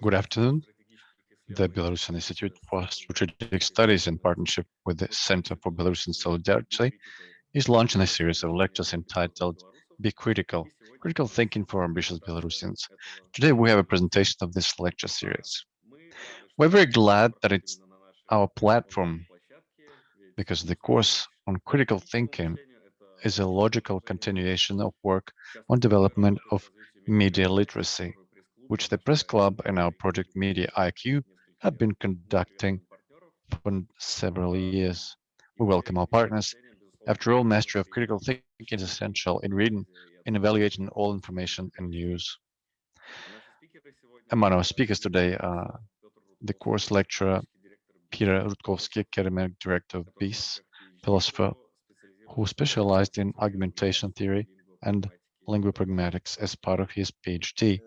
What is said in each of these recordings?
Good afternoon. The Belarusian Institute for Strategic Studies in partnership with the Center for Belarusian Solidarity is launching a series of lectures entitled Be Critical, Critical Thinking for Ambitious Belarusians. Today we have a presentation of this lecture series. We're very glad that it's our platform because the course on critical thinking is a logical continuation of work on development of media literacy which the Press Club and our project Media IQ have been conducting for several years. We welcome our partners. After all, mastery of critical thinking is essential in reading and evaluating all information and news. Among our speakers today are the course lecturer Peter Rutkowski, academic director of BIS, philosopher who specialized in argumentation theory and linguopragmatics as part of his PhD.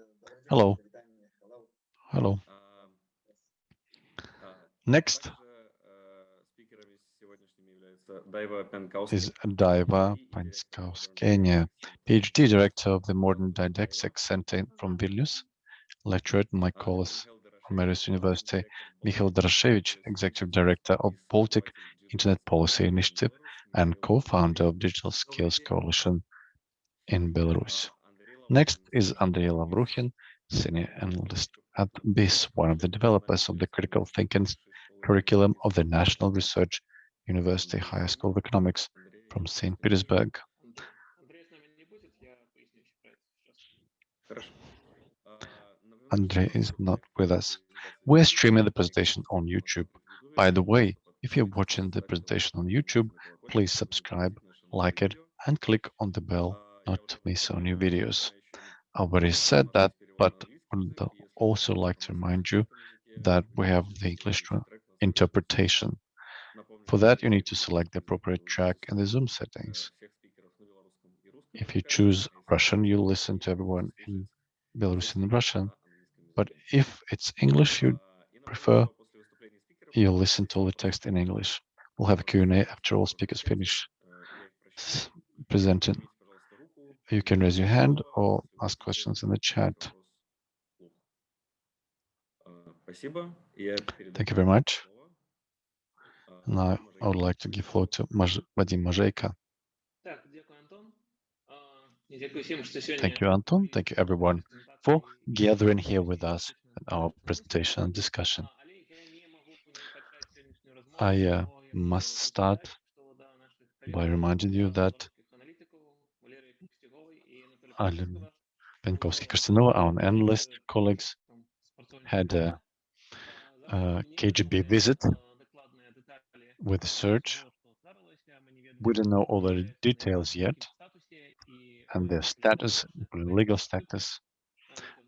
Hello. Hello. Next. Is Daiva Pankauskienė, PhD Director of the Modern Didactic Center from Vilnius, lecturer at Mykolas Romeris University, Michal Doroshevich, Executive Director of Baltic Internet Policy Initiative and co-founder of Digital Skills Coalition in Belarus. Next is Andrei Lavruhin, senior analyst at BIS, one of the developers of the critical thinking curriculum of the National Research University Higher School of Economics from St. Petersburg. Andrei is not with us. We're streaming the presentation on YouTube. By the way, if you're watching the presentation on YouTube, please subscribe, like it, and click on the bell not to miss our new videos. I already said that but I would also like to remind you that we have the English interpretation. For that, you need to select the appropriate track in the Zoom settings. If you choose Russian, you'll listen to everyone in Belarusian and Russian. But if it's English you prefer, you'll listen to all the text in English. We'll have a Q&A after all speakers finish presenting. You can raise your hand or ask questions in the chat. Thank you very much. Now I would like to give floor to Vadim Majeyko. Thank you, Anton. Thank you, everyone, for gathering here with us at our presentation and discussion. I uh, must start by reminding you that Alan Pankowski-Kirsanova, our analyst colleagues, had a uh, KGB visit with search. We don't know all the details yet and their status, legal status,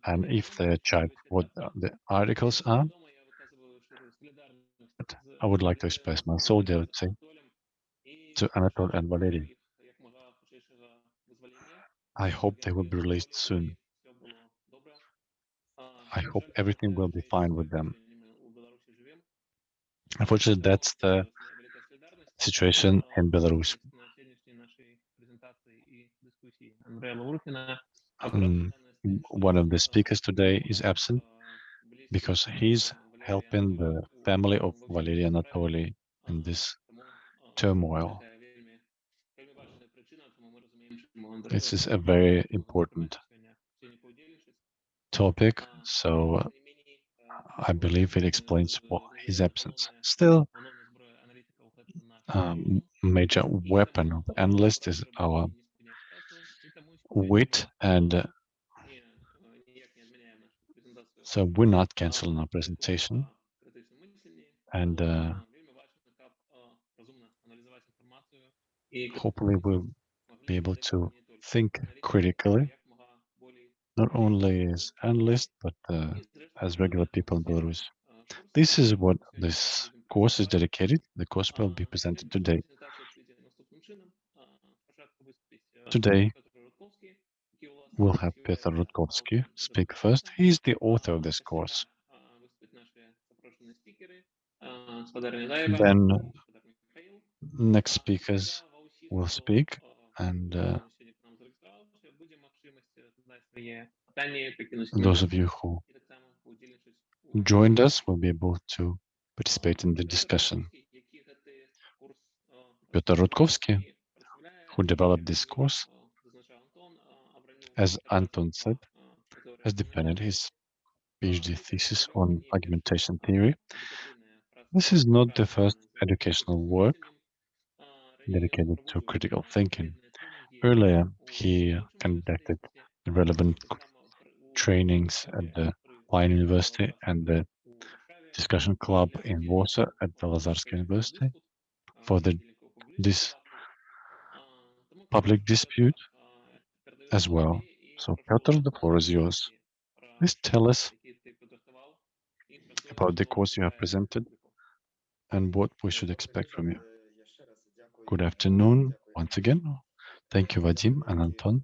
and if they check what the articles are. But I would like to express my solidarity to Anatol and Valery. I hope they will be released soon. I hope everything will be fine with them. Unfortunately, that's the situation in Belarus. Um, one of the speakers today is absent because he's helping the family of Valery Anatoly in this turmoil. This is a very important topic, so I believe it explains his absence. Still, um, major weapon of analyst is our wit and uh, so we're not canceling our presentation and uh, hopefully we'll be able to think critically not only as analysts, but uh, as regular people in Belarus. This is what this course is dedicated. The course will be presented today. Today, we'll have Peter Rutkovsky speak first. He's the author of this course. Then next speakers will speak and uh, those of you who joined us will be able to participate in the discussion. Piotr Rutkovsky, who developed this course, as Anton said, has defended his PhD thesis on argumentation theory. This is not the first educational work dedicated to critical thinking. Earlier, he conducted relevant trainings at the Wine University and the discussion club in Warsaw at the Lazarska University for the this public dispute as well. So Piotr, the floor is yours. Please tell us about the course you have presented and what we should expect from you. Good afternoon once again. Thank you, Vadim and Anton.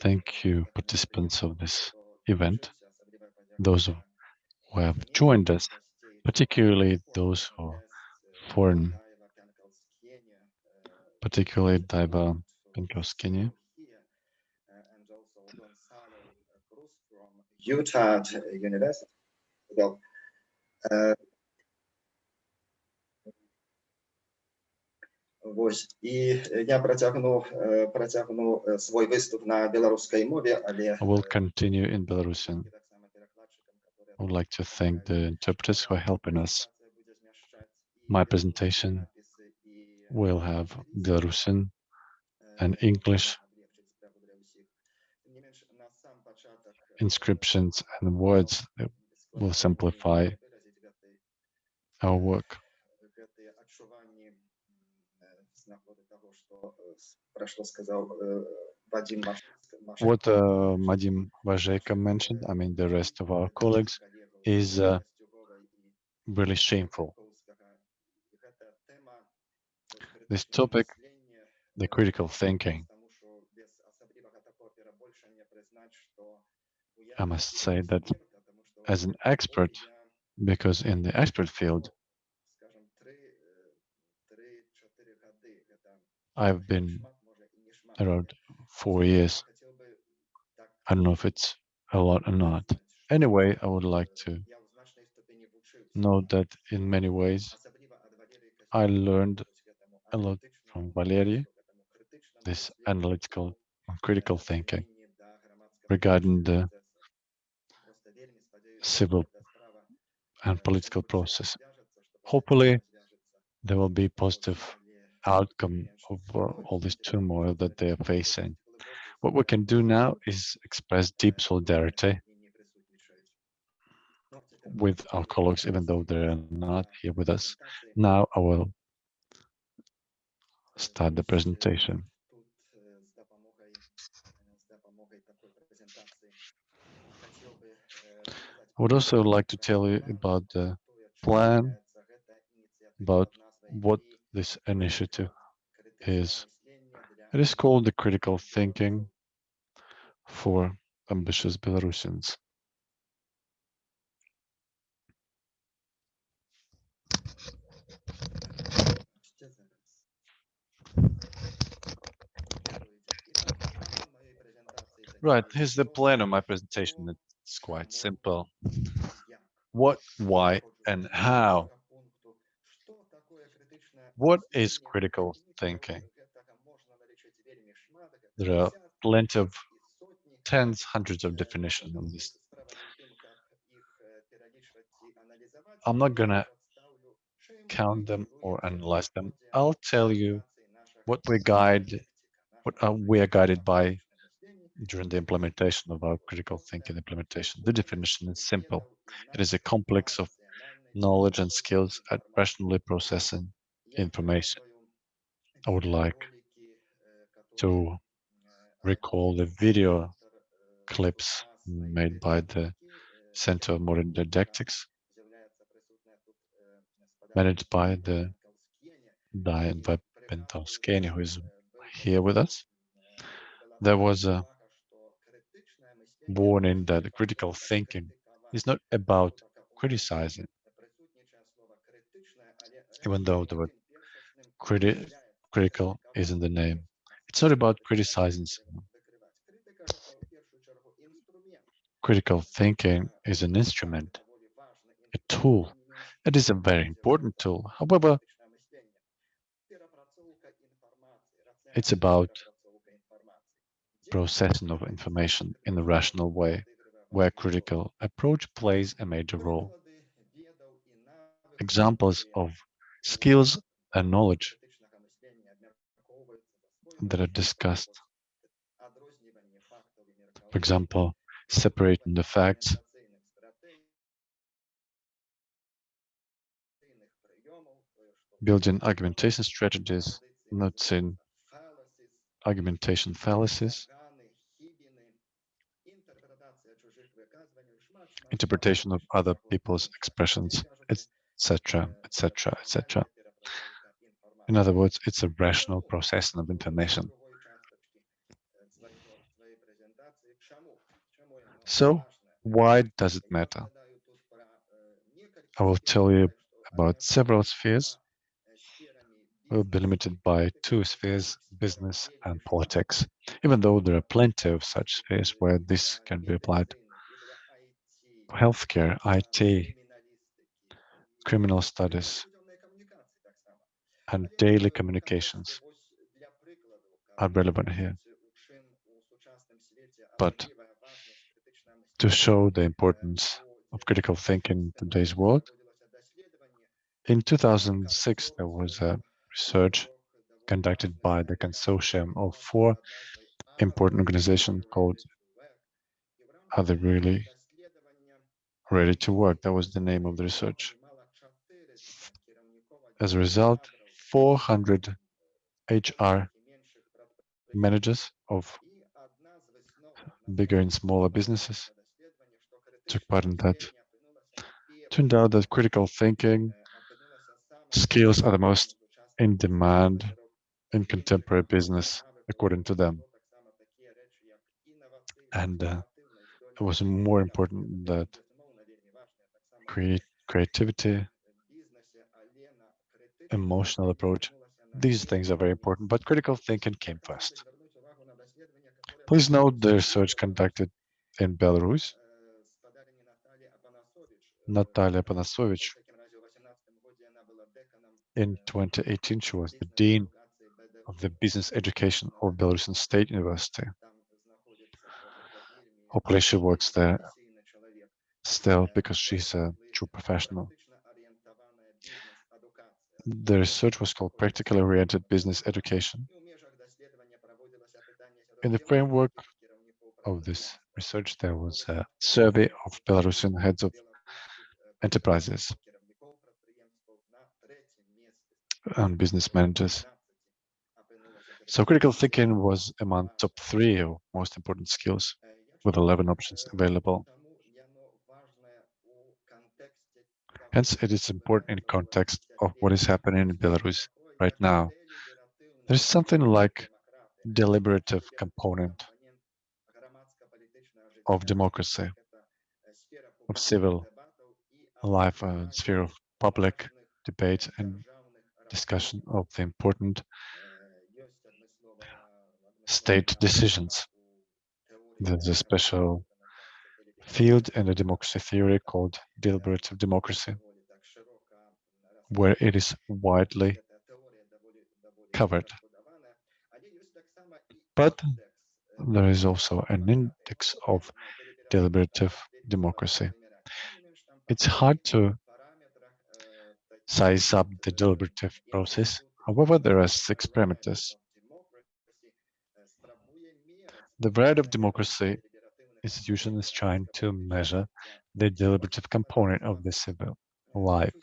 Thank you, participants of this event, those who have joined us, particularly those who are foreign, particularly Daiva Pankauskienė. Utah University. Uh, Ось і я протягну протягну свій виступ на білоруській мові, але I will continue in Belarusian. I would like to thank the interpreters who are helping us. My presentation will have Belarusian and English inscriptions and words that will simplify our work. What uh, Vadim Majeyko mentioned, I mean, the rest of our colleagues, is uh, really shameful. This topic, the critical thinking, I must say that as an expert, because in the expert field, I've been around four years. I don't know if it's a lot or not. Anyway, I would like to note that in many ways, I learned a lot from Valery, this analytical and critical thinking regarding the civil and political process. Hopefully, there will be positive outcome of uh, all this turmoil that they are facing. What we can do now is express deep solidarity with our colleagues, even though they're not here with us. Now I will start the presentation. I would also like to tell you about the plan, about what this initiative is. It is called the critical thinking for ambitious Belarusians. Right, here's the plan of my presentation. It's quite simple. What, why, and how what is critical thinking? There are plenty of tens, hundreds of definitions on this. I'm not gonna count them or analyze them. I'll tell you what we guide, what uh, we are guided by during the implementation of our critical thinking implementation. The definition is simple. It is a complex of knowledge and skills at rationally processing information. I would like to recall the video clips made by the Center of Modern Didactics, managed by the Diane Pankauskienė, who is here with us. There was a warning that critical thinking is not about criticizing, even though the word criti critical is in the name. It's not about criticizing someone. Critical thinking is an instrument a tool. It is a very important tool. However, it's about processing of information in a rational way, where critical approach plays a major role. Examples of skills and knowledge that are discussed. For example, separating the facts, building argumentation strategies, noticing argumentation fallacies, interpretation of other people's expressions, etc., etc., etc. In other words, it's a rational process of information. So, why does it matter? I will tell you about several spheres. We'll be limited by two spheres, business and politics, even though there are plenty of such spheres where this can be applied. Healthcare, IT, criminal studies, and daily communications are relevant here. But to show the importance of critical thinking in today's world, in 2006, there was a research conducted by the consortium of four important organizations called Are They Really Ready to Work? That was the name of the research. As a result, 400 HR managers of bigger and smaller businesses took part in that. Turned out that critical thinking skills are the most in demand in contemporary business, according to them. And uh, it was more important that creativity, emotional approach, these things are very important, but critical thinking came first. Please note the research conducted in Belarus. Natalia Panasovich, in 2018, she was the Dean of the Business Education of Belarusian State University. Hopefully she works there still because she's a true professional. The research was called Practically Oriented Business Education. In the framework of this research, there was a survey of Belarusian heads of enterprises and business managers. So critical thinking was among top three of most important skills with 11 options available. Hence, it is important in context of what is happening in Belarus right now. There is something like deliberative component of democracy, of civil life, uh, sphere of public debate and discussion of the important state decisions. There's a special field in the democracy theory called deliberative democracy, where it is widely covered. But there is also an index of deliberative democracy. It's hard to size up the deliberative process. However, there are six parameters. The variety of democracy institution is trying to measure the deliberative component of the civil life.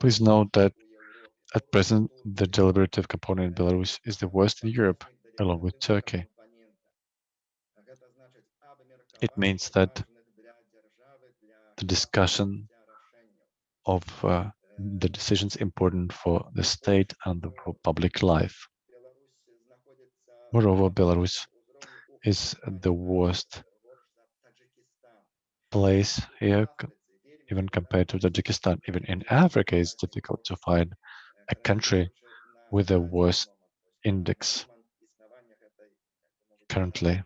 Please note that at present, the deliberative component in Belarus is the worst in Europe, along with Turkey. It means that the discussion of uh, the decisions important for the state and the public life. Moreover, Belarus is the worst place here, even compared to Tajikistan. Even in Africa, it's difficult to find a country with a worse index currently.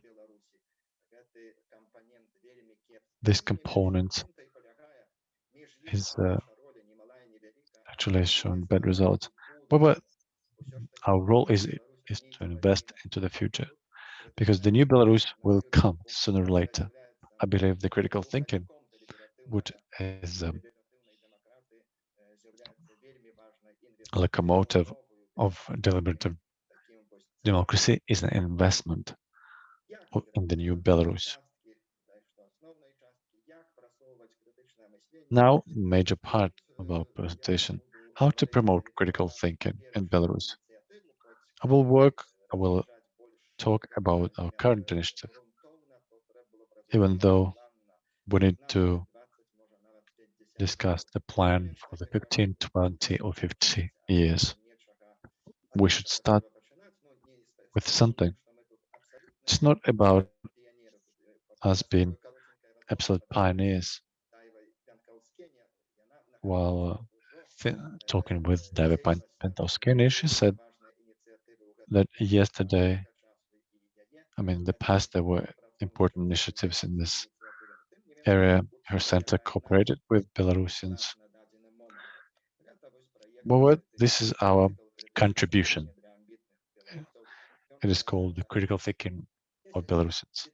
this component is uh, actually shown bad results. But, but our role is is to invest into the future because the new Belarus will come sooner or later. I believe the critical thinking, which is um, a locomotive of deliberative democracy, is an investment in the new Belarus. Now, major part of our presentation, how to promote critical thinking in Belarus. I will work, I will talk about our current initiative, even though we need to discuss the plan for the 15, 20, or 50 years. We should start with something. It's not about us being absolute pioneers. While uh, talking with David Pankauskienė, she said that yesterday, I mean, in the past, there were important initiatives in this area. Her center cooperated with Belarusians. Well, this is our contribution. It is called the critical thinking of Belarusians.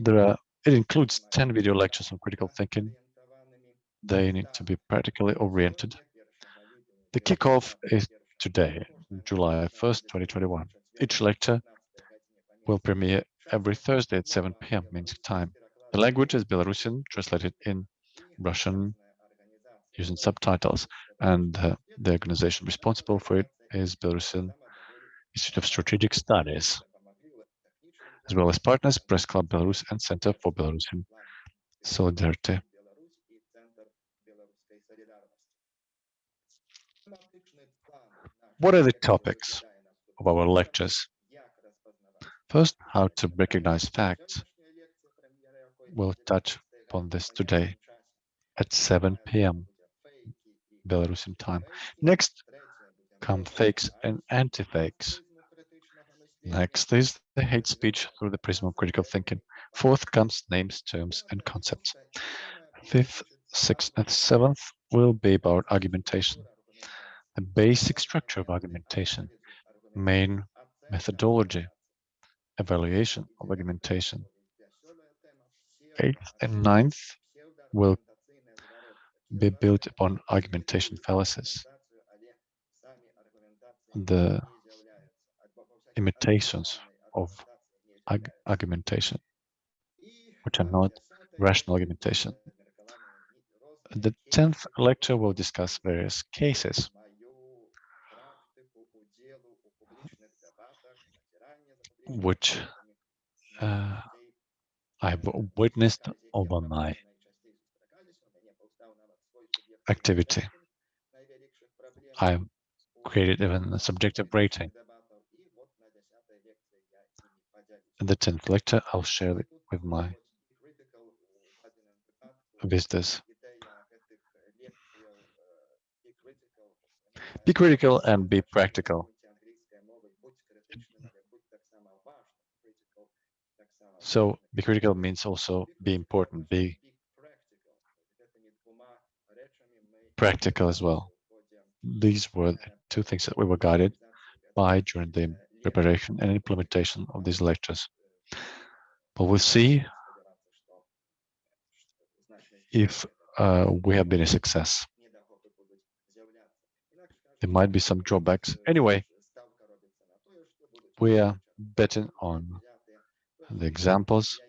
There are, it includes 10 video lectures on critical thinking. They need to be practically oriented. The kickoff is today, July 1st, 2021. Each lecture will premiere every Thursday at 7 p.m. Minsk time. The language is Belarusian, translated in Russian using subtitles, and uh, the organization responsible for it is Belarusian Institute of Strategic Studies, as well as partners Press Club Belarus and Center for Belarusian Solidarity. What are the topics of our lectures? First, how to recognize facts. We'll touch upon this today at 7 p.m. Belarusian time. Next come fakes and anti-fakes. Next is the hate speech through the prism of critical thinking. Fourth comes names, terms, and concepts. Fifth, sixth, and seventh will be about argumentation. The basic structure of argumentation, main methodology, evaluation of argumentation. Eighth and ninth will be built upon argumentation fallacies. The imitations of argumentation, which are not rational argumentation. The 10th lecture will discuss various cases. Which uh, I've witnessed over my activity. I created even a subjective rating. In the 10th lecture, I'll share it with my visitors. Be critical and be practical. So be critical means also be important, be practical as well. These were the two things that we were guided by during the preparation and implementation of these lectures. But we'll see if uh, we have been a success. There might be some drawbacks. Anyway, we are betting on the examples.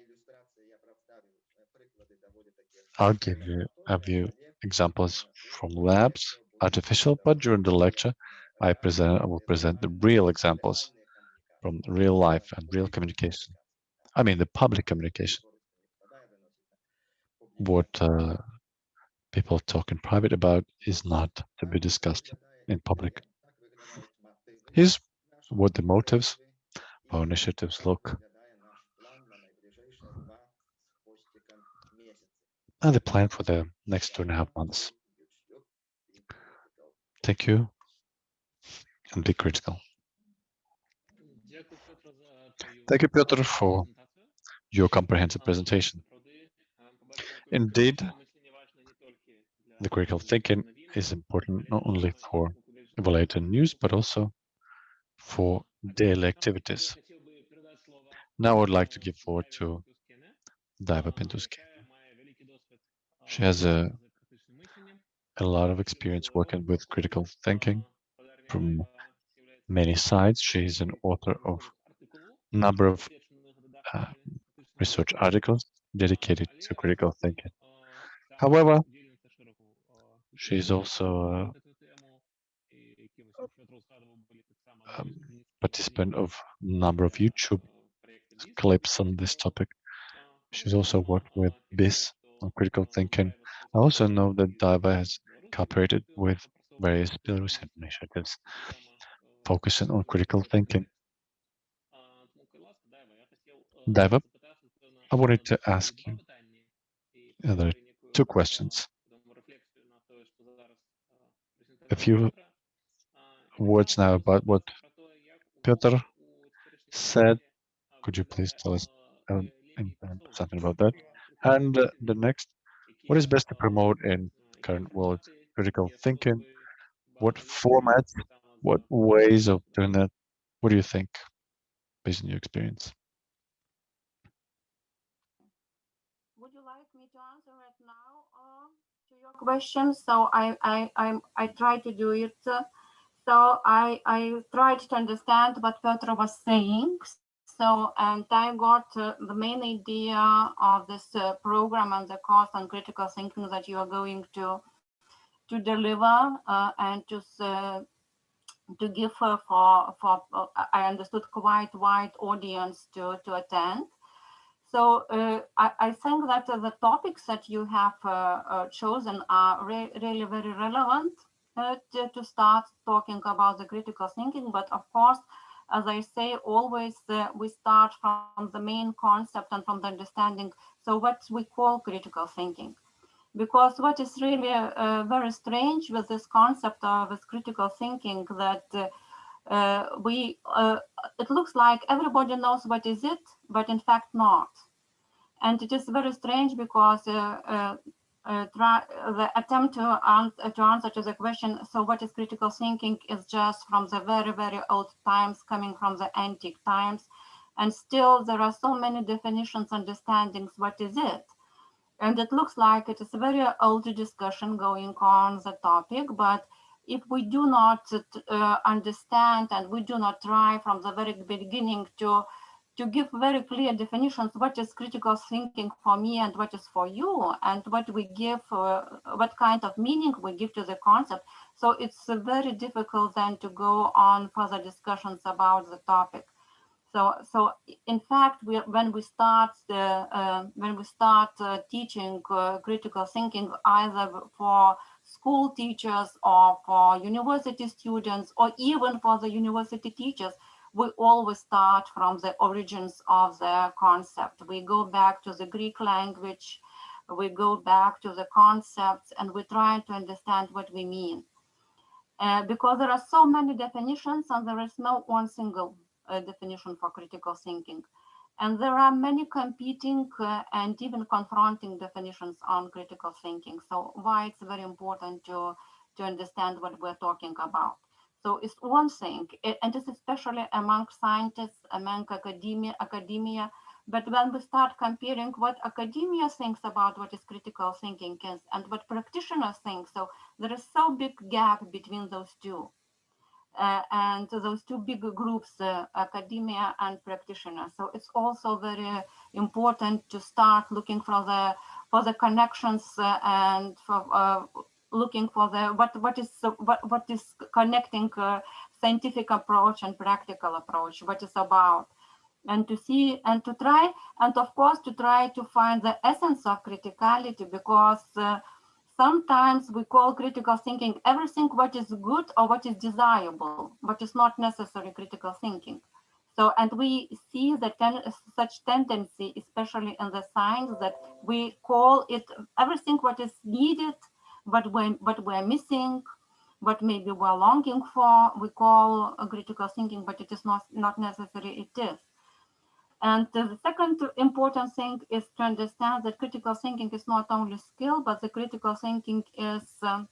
I'll give you a few examples from labs, artificial, but during the lecture, I present I will present the real examples from real life and real communication. I mean, the public communication. What uh, people talk in private about is not to be discussed in public. Here's what the motives of our initiatives look and the plan for the next two and a half months. Thank you and be critical. Thank you, Piotr, for your comprehensive presentation. Indeed, the critical thinking is important not only for evaluating news, but also for daily activities. Now I would like to give forward to Daiva Pintuski. She has a, a lot of experience working with critical thinking from many sides. She is an author of a number of uh, research articles dedicated to critical thinking. However, she is also a, a participant of a number of YouTube clips on this topic. She's also worked with BIS on critical thinking. I also know that Daiva has cooperated with various Belarusian initiatives focusing on critical thinking. Daiva, I wanted to ask you, two questions. A few words now about what Piotr said. Could you please tell us um, something about that? And the next, what is best to promote in current world critical thinking? What formats, what ways of doing that? What do you think, based on your experience? Would you like me to answer right now uh, to your question? So I I I, I try to do it. So I I tried to understand what Piotr was saying. So, and I got uh, the main idea of this uh, program and the course on critical thinking that you are going to to deliver uh, and to uh, to give for for uh, I understood quite wide audience to to attend. So uh, I, I, think that the topics that you have chosen are re really very relevant to, to start talking about the critical thinking, but of course as I say, always uh, we start from the main concept and from the understanding. So what we call critical thinking. Because what is really uh, very strange with this concept of this critical thinking that uh, uh we, uh, it looks like everybody knows what is it, but in fact not. And it is very strange because uh, uh, try, the attempt to, answer, to answer to the question, so what is critical thinking is just from the very, very old times, coming from the antique times. And still there are so many definitions, understandings, what is it? And it looks like it is a very old discussion going on the topic, but if we do not uh, understand and we do not try from the very beginning to to give very clear definitions what is critical thinking for me and what is for you and what we give uh, what kind of meaning we give to the concept. So it's uh, very difficult then to go on further discussions about the topic. So so in fact we, when we start the, uh, when we start uh, teaching uh, critical thinking either for school teachers or for university students or even for the university teachers we always start from the origins of the concept. We go back to the Greek language, we go back to the concepts, and we try to understand what we mean. Uh, because there are so many definitions and there is no one single uh, definition for critical thinking. And there are many competing uh, and even confronting definitions on critical thinking. So why it's very important to, to understand what we're talking about. So it's one thing, and this especially among scientists, among academia, academia. But when we start comparing what academia thinks about what is critical thinking is and what practitioners think, so there is so big gap between those two. Uh, and those two big groups, uh, academia and practitioners. So it's also very important to start looking for the for the connections uh, and for uh, looking for the what what is what what is connecting uh, scientific approach and practical approach what is about. And to see and to try and of course to try to find the essence of criticality because uh, sometimes we call critical thinking everything what is good or what is desirable but is not necessary critical thinking. So and we see that ten, such tendency especially in the science that we call it everything what is needed what we what we're missing, what maybe we're longing for, we call critical thinking, but it is not not necessary. It is. And the second important thing is to understand that critical thinking is not only skill, but the critical thinking is um,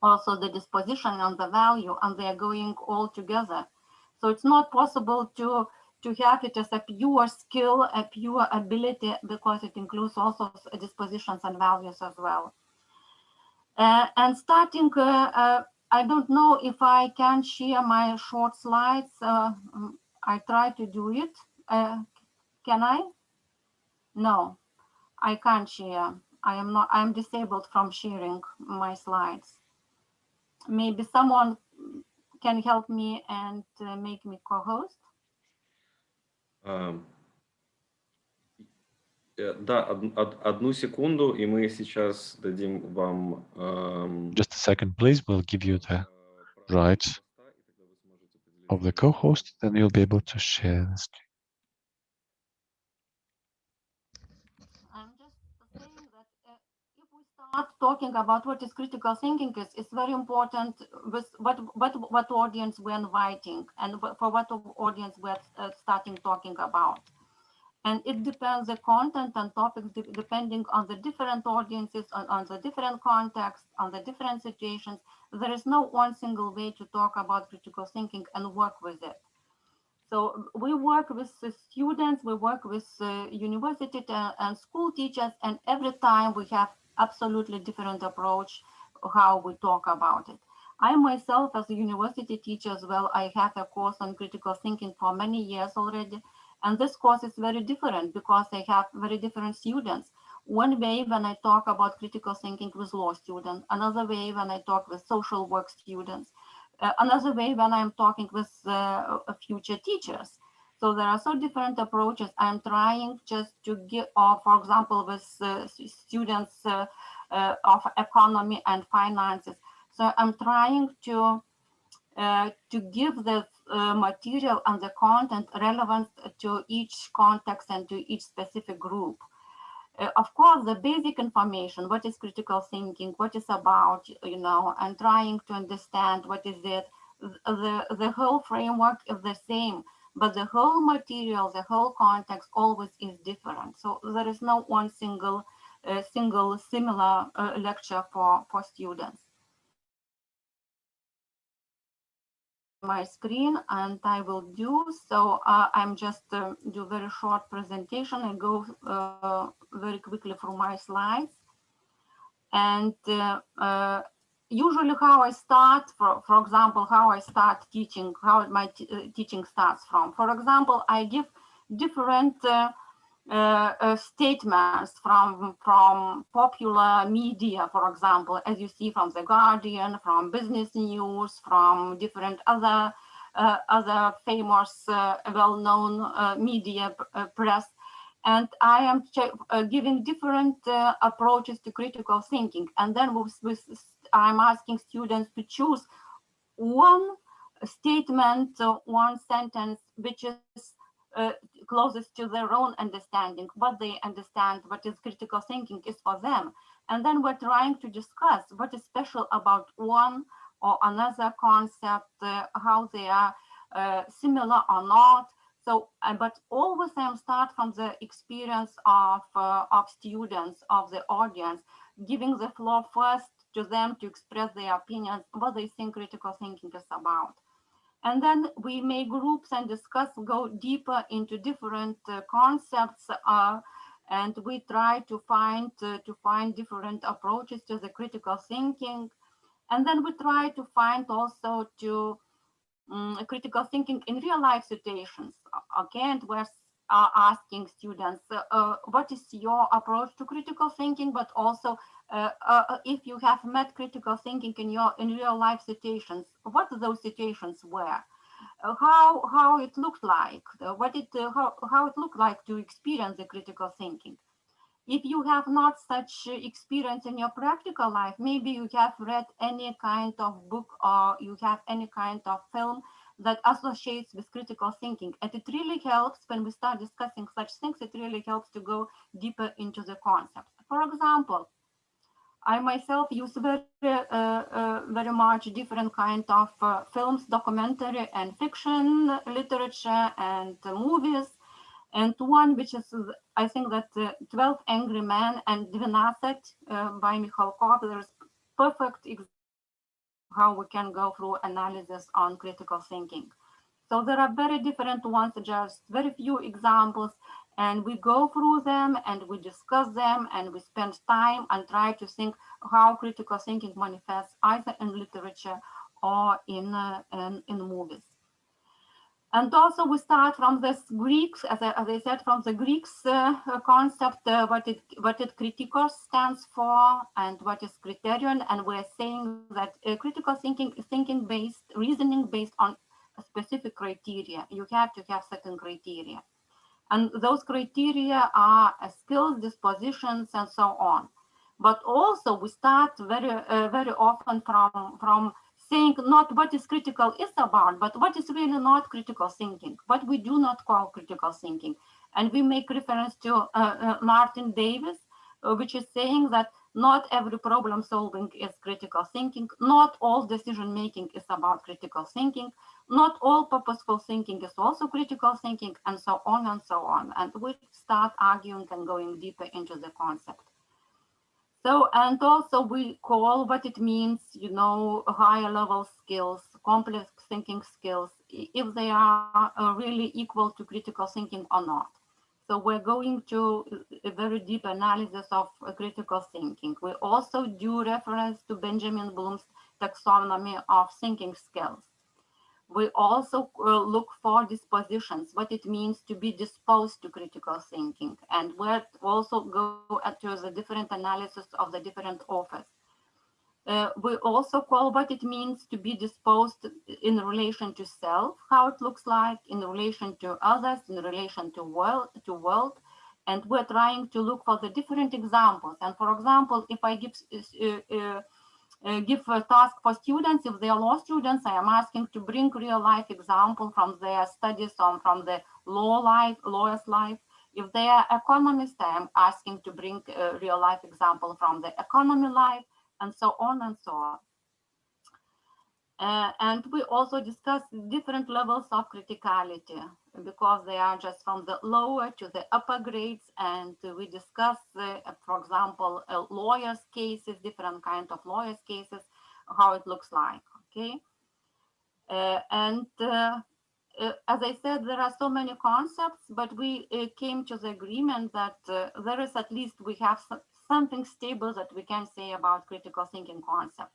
also the disposition and the value, and they are going all together. So it's not possible to to have it as a pure skill, a pure ability, because it includes also dispositions and values as well. Uh, and starting, uh, uh, I don't know if I can share my short slides. Um, I try to do it. Can I? No, I can't share. I am not, I'm disabled from sharing my slides. Maybe someone can help me and uh, make me co-host. Э, Да, од- од- одну секунду, и мы сейчас дадим вам ам, Just a second, please. We'll give you the э, право rights хоста, и тогда вы сможете поделиться of the своим co-host, then you'll be able to share the screen. I'm just saying that uh, if we start talking about what is critical thinking is, it's very important with what what what audience we're inviting and wh- for what of audience we're uh, starting talking about. And it depends the content and topics de- depending on the different audiences, on, on the different contexts, on the different situations. There is no one single way to talk about critical thinking and work with it. So we work with students, we work with uh, university and school teachers, and every time we have absolutely different approach how we talk about it. I myself, as a university teacher as well, I have a course on critical thinking for many years already. And this course is very different because I have very different students. One way when I talk about critical thinking with law students, another way when I talk with social work students, uh, another way when I'm talking with uh, uh, future teachers. So there are so different approaches. I'm trying just to give, or for example, with uh, students uh, uh, of economy and finances. So I'm trying to uh, to give the uh, material and the content relevant to each context and to each specific group. Uh, of course, the basic information, what is critical thinking, what is about, you know, and trying to understand what is it, the, the whole framework is the same, but the whole material, the whole context always is different. So there is no one single, uh, single similar uh, lecture for, for students. My screen and I will do so. Uh, I'm just uh, do very short presentation and go uh, very quickly through my slides. And uh, uh, usually how I start, for, for example, how I start teaching, how my uh, teaching starts from. For example, I give different uh, uh, statements from from popular media, for example, as you see from the Guardian, from Business News, from different other uh, other famous, uh, well-known uh, media uh, press, and I am giving different approaches to critical thinking, and then with, with, I'm asking students to choose one statement, one sentence, which is uh, closest to their own understanding, what they understand, what is critical thinking is for them. And then we're trying to discuss what is special about one or another concept, uh, how they are uh, similar or not. So, uh, but always I'm start from the experience of, uh, of students, of the audience, giving the floor first to them to express their opinions, what they think critical thinking is about. And then we make groups and discuss, go deeper into different uh, concepts, uh, and we try to find uh, to find different approaches to the critical thinking. And then we try to find also to um, critical thinking in real life situations. A- Again, we're uh, asking students, uh, uh, what is your approach to critical thinking, but also uh, uh, if you have met critical thinking in your in real life situations, what those situations were, uh, how how it looked like, uh, what it uh, how, how it looked like to experience the critical thinking. If you have not such uh, experience in your practical life, maybe you have read any kind of book or you have any kind of film that associates with critical thinking. And it really helps when we start discussing such things, it really helps to go deeper into the concept. For example, I myself use very, uh, uh, very much different kind of uh, films, documentary and fiction literature and movies. And one which is, I think that uh, 12 Angry Men and Dvinasset by Mikhalkov, there's perfect how we can go through analysis on critical thinking. So there are very different ones, just very few examples, and we go through them and we discuss them and we spend time and try to think how critical thinking manifests either in literature or in, uh, in, in movies. And also we start from this Greeks, as I, as I said, from the Greeks uh, concept, uh, what it what it stands for and what is criterion. And we're saying that uh, critical thinking is thinking based, reasoning based on specific criteria. You have to have certain criteria. And those criteria are uh, skills, dispositions, and so on. But also we start very, uh, very often from, from saying not what is critical is about, but what is really not critical thinking, what we do not call critical thinking. And we make reference to uh, uh, Martin Davies, uh, which is saying that not every problem solving is critical thinking, not all decision making is about critical thinking, not all purposeful thinking is also critical thinking, and so on and so on. And we start arguing and going deeper into the concept. So, and also we call what it means, you know, higher level skills, complex thinking skills, if they are uh, really equal to critical thinking or not. So we're going to a very deep analysis of uh, critical thinking. We also do reference to Benjamin Bloom's taxonomy of thinking skills. We also uh, look for dispositions, what it means to be disposed to critical thinking. And we also go to the different analysis of the different authors. Uh, we also call what it means to be disposed in relation to self, how it looks like, in relation to others, in relation to world, to world. And we're trying to look for the different examples. And for example, if I give uh, uh, uh, give a task for students. If they are law students, I am asking to bring real life example from their studies on from the law life, lawyer's life. If they are economists, I am asking to bring a real life example from the economy life and so on and so on. Uh, and we also discuss different levels of criticality because they are just from the lower to the upper grades. And we discuss, uh, for example, uh, lawyers cases, different kind of lawyers cases, how it looks like, okay? Uh, and uh, uh, as I said, there are so many concepts, but we came to the agreement that there is at least we have something stable that we can say about critical thinking concept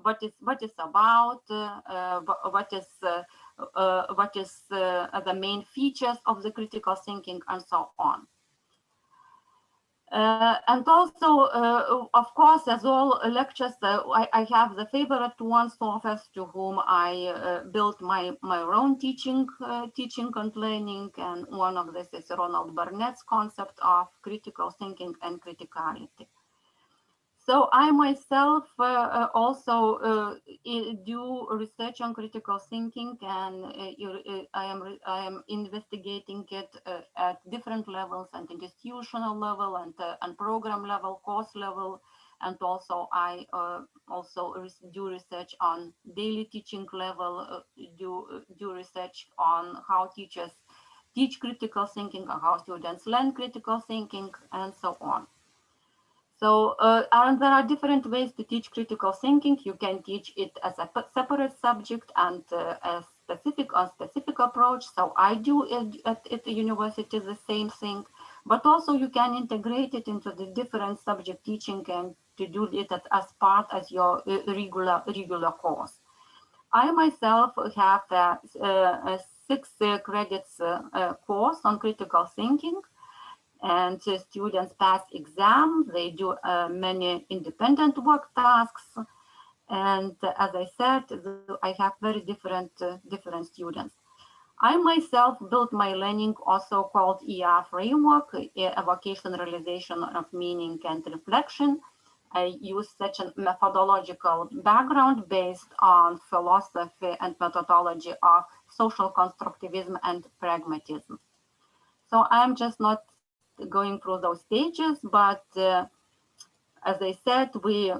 what is what is about, uh, what is uh, uh, what is the main features of the critical thinking, and so on. Uh, and also, uh, of course, as all lectures, uh, I, I, have the favorite ones authors to whom I built my, my own teaching, teaching and learning. And one of this is Ronald Barnett's concept of critical thinking and criticality. So I myself uh, uh also uh, do research on critical thinking, and uh, I am I am investigating it at different levels, and institutional level, and and program level, course level, and also I also do research on daily teaching level, do do research on how teachers teach critical thinking, how students learn critical thinking, and so on. So, uh, and there are different ways to teach critical thinking. You can teach it as a separate subject and uh, a specific on specific approach. So I do it at, at the university the same thing, but also you can integrate it into the different subject teaching and to do it as part as your uh, regular regular course. I myself have a, a six uh, credits uh, course on critical thinking and students pass exams. They do uh, many independent work tasks. And as I said, I have very different, uh, different students. I myself built my learning also called ER framework, a evocation, realization of meaning and reflection. I use such a methodological background based on philosophy and methodology of social constructivism and pragmatism. So I'm just not going through those stages, but uh, as I said, we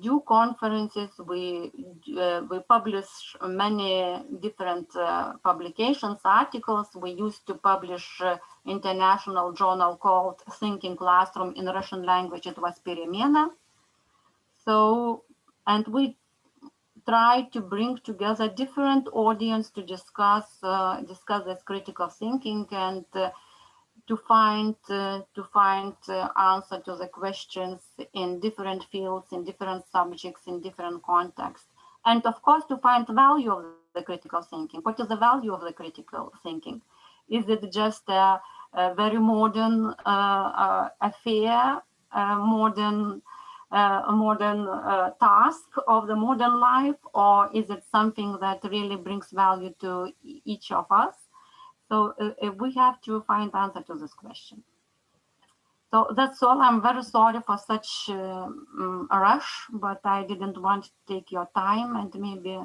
do conferences. We uh, we publish many different uh, publications, articles. We used to publish uh, international journal called Thinking Classroom in Russian language. It was Перемена. So, and we try to bring together different audience to discuss uh, discuss this critical thinking and uh, to find uh, to find uh, answer to the questions in different fields, in different subjects, in different contexts, and of course to find the value of the critical thinking. What is the value of the critical thinking? Is it just a, a very modern uh, uh, affair, a modern uh, a modern uh, task of the modern life, or is it something that really brings value to each of us? So uh, uh, we have to find answer to this question. So that's all. I'm very sorry for such uh, mm, a rush, but I didn't want to take your time and maybe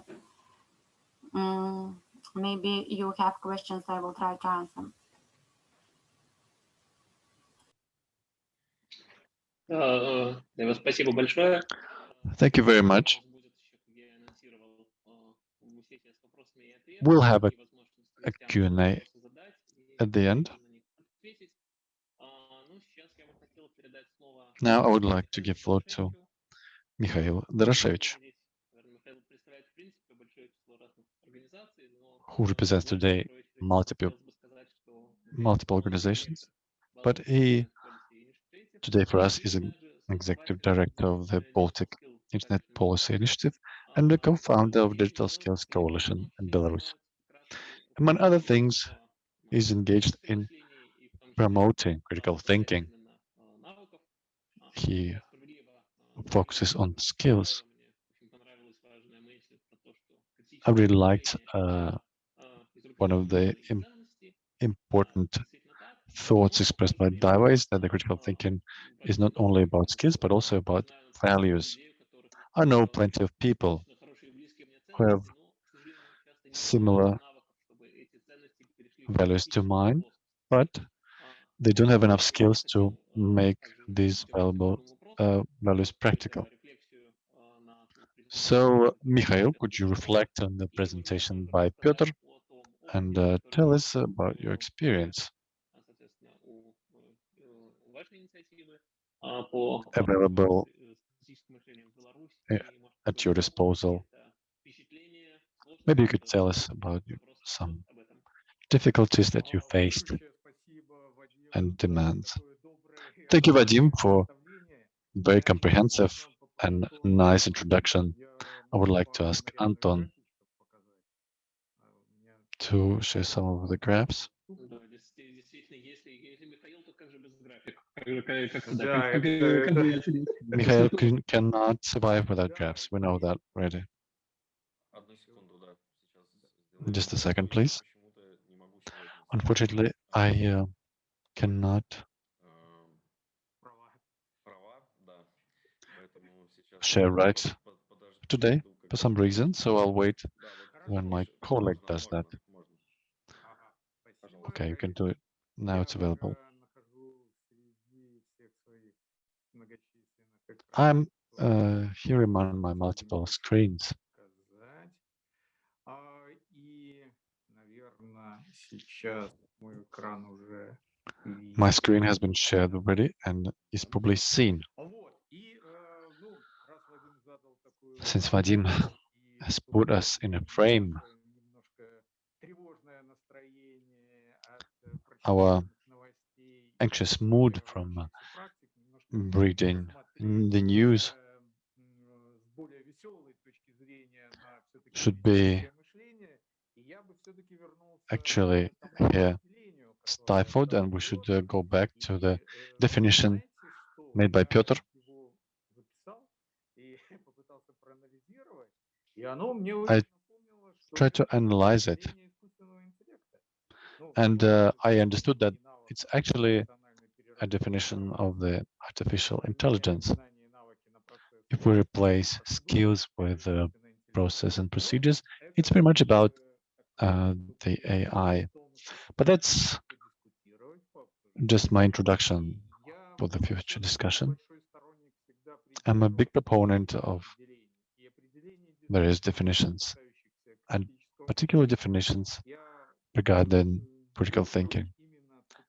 mm, maybe you have questions. I will try to answer. Э, Эва, Спасибо большое. Thank you very much. У нас будет еще, как я и анонсировал, э, сессия с вопросами и ответами, We'll have a- и возможность a гостям Q&A вопросы задать и at the end. Now I would like to give floor to Mikhail Doroshevich, who represents today multiple multiple organizations, but he today for us is an executive director of the Baltic Internet Policy Initiative and the co-founder of Digital Skills Coalition in Belarus. Among other things, he's engaged in promoting critical thinking. He focuses on skills. I really liked uh, one of the im- important thoughts expressed by Daiva is that the critical thinking is not only about skills, but also about values. I know plenty of people who have similar values to mine, but they don't have enough skills to make these valuable uh, values practical. So, Mikhail, could you reflect on the presentation by Piotr and uh, tell us about your experience available at your disposal? Maybe you could tell us about some difficulties that you faced and demands. Thank you, Vadim, for very comprehensive and nice introduction. I would like to ask Anton to share some of the graphs. Mikhail can, cannot survive without graphs. We know that already. Just a second, please. Unfortunately, I uh, cannot. Share rights today for some reason, so I'll wait when my colleague does that. Okay, you can do it. Now it's available. I'm uh, here among my multiple screens. сейчас мой экран уже My screen has been shared already and is probably seen. Вот. И, э, ну, раз Вадим задал такой Since вопрос, Vadim и has тут put us in a frame, такое немножко тревожное настроение от, э, Our прочитанных новостей и anxious mood from uh, сложившихся практик немножко reading посмотреть, the news э, м, actually here stifled and we should uh, go back to the definition made by Piotr. I tried to analyze it and uh, I understood that it's actually a definition of the artificial intelligence. If we replace skills with uh, process and procedures, it's pretty much about uh, the AI. But that's just my introduction for the future discussion. I'm a big proponent of various definitions, and particular definitions regarding critical thinking.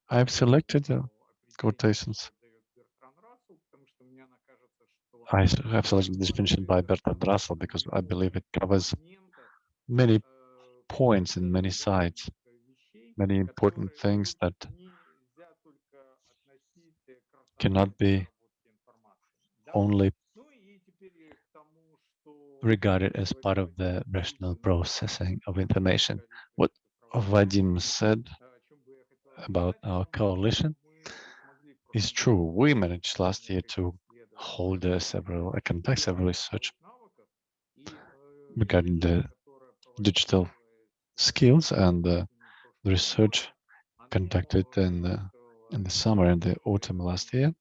I've selected uh, quotations. I have selected this definition by Bertrand Russell because I believe it covers many points in many sides, many important things that cannot be only regarded as part of the rational processing of information. What Vadim said about our coalition is true. We managed last year to hold uh, several, I conduct several research regarding the digital skills and uh, the research conducted in the, in the summer and the autumn last year.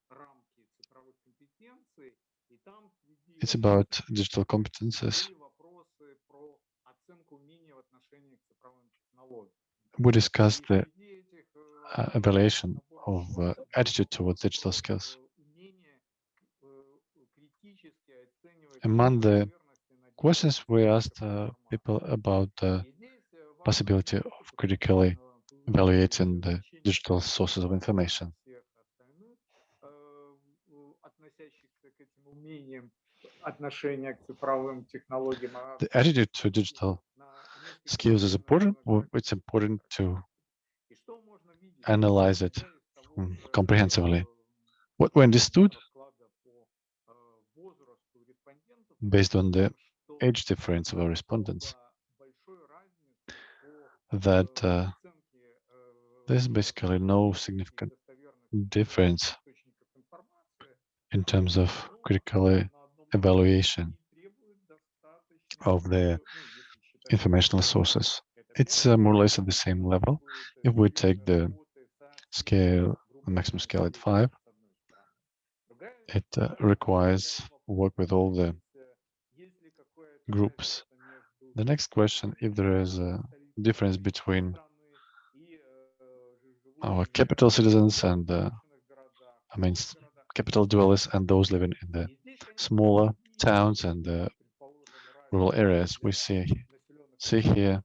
It's about digital competences. We discussed the uh, evaluation of uh, attitude towards digital skills. Among the questions we asked uh, people about the possibility of critically evaluating the digital sources of information. The attitude to digital skills is important. It's important to analyze it mm, comprehensively. What we understood based on the age difference of our respondents that uh, there's basically no significant difference in terms of critical evaluation of the informational sources. It's uh, more or less at the same level. If we take the scale, the maximum scale at five, it uh, requires work with all the groups. The next question, if there is a difference between our capital citizens and uh, I mean capital dwellers and those living in the smaller towns and the rural areas, we see see here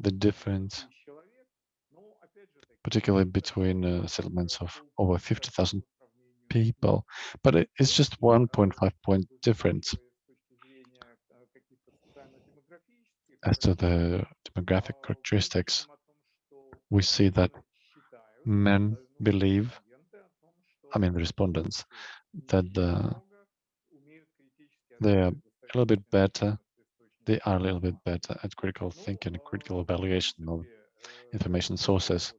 the difference, particularly between uh, settlements of over 50,000 people, but it, it's just 1.5 point difference as to the demographic characteristics. We see that men believe, I mean the respondents, that uh, they are a little bit better, they are a little bit better at critical thinking and critical evaluation of information sources.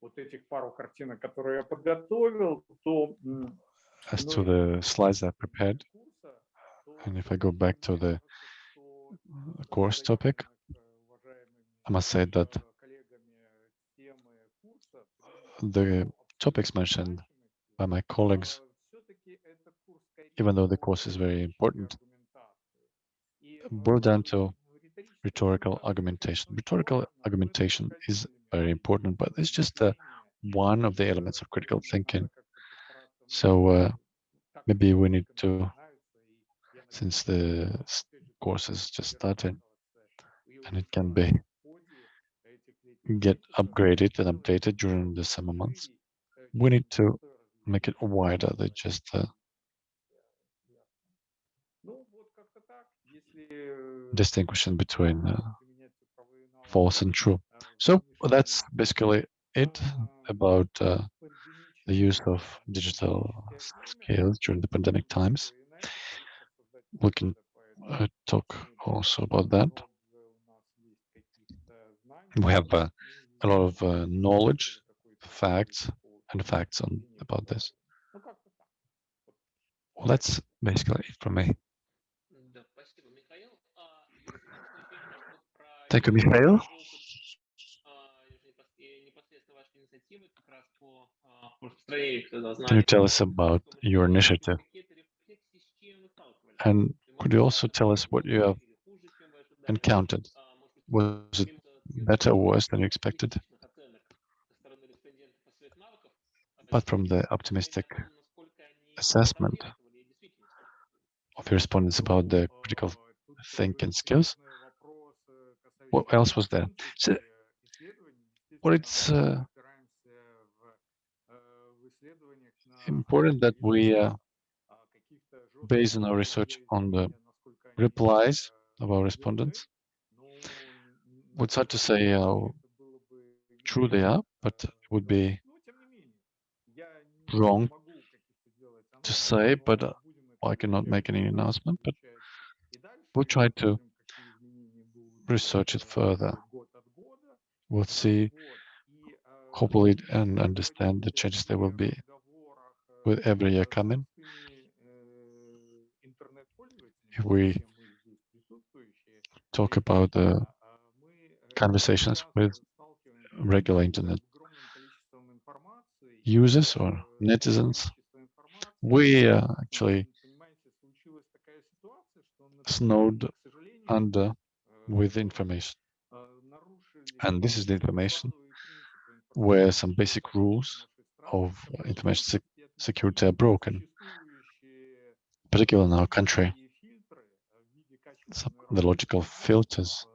вот этих пару картинок, которые я подготовил, то м, as to the slides I prepared, and if I go back to the course topic, I must say that the topics mentioned by my colleagues, even though the course is very important, boil down to rhetorical argumentation. Rhetorical argumentation is very important, but it's just uh, one of the elements of critical thinking. So uh, maybe we need to, since the course has just started, and it can be get upgraded and updated during the summer months, we need to make it wider than just uh, distinguishing between uh, false and true. So that's basically it about uh, the use of digital skills during the pandemic times. We can uh, talk also about that. We have uh, a lot of uh, knowledge, facts, and facts on about this. Well, that's basically it from me. Thank you, Mikhail. Can you tell us about your initiative? And could you also tell us what you have encountered? Was it better or worse than you expected? Apart from the optimistic assessment of your respondents about the critical thinking skills, what else was there? So, what it's uh, important that we uh, base on our research on the replies of our respondents. It's hard to say how true they are, but it would be wrong to say, but uh, I cannot make any announcement, but we'll try to research it further. We'll see, hopefully, and understand the changes there will be with every year coming. If we talk about the conversations with regular internet users or netizens, we uh, actually snowed under with information. And this is the information where some basic rules of uh, information security are broken, particularly in our country. The logical filters,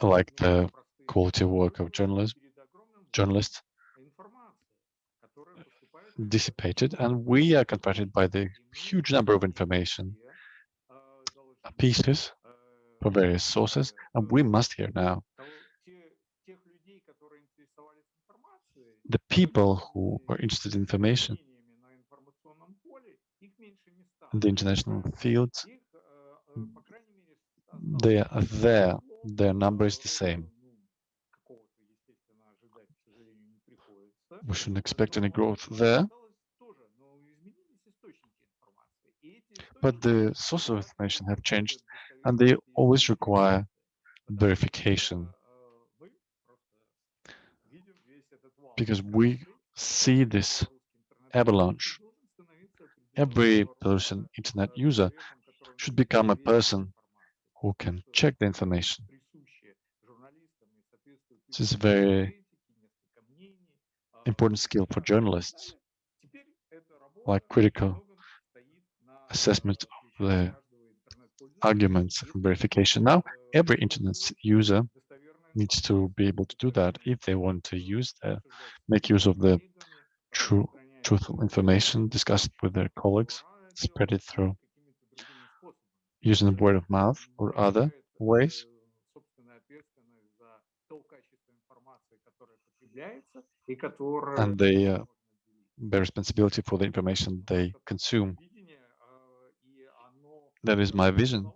like the quality work of journalists, journalists dissipated, and we are confronted by the huge number of information pieces from various sources, and we must hear now the people who are interested in information in the international field, they are there, their number is the same. We shouldn't expect any growth there. But the source of information have changed and they always require verification because we see this avalanche. Every person, internet user, should become a person who can check the information. This is a very important skill for journalists, like critical assessment of the arguments and verification. Now, every internet user needs to be able to do that if they want to use the, make use of the true, truthful information discussed with their colleagues, spread it through using the word of mouth or other ways. And they uh, bear responsibility for the information they consume. That is my vision.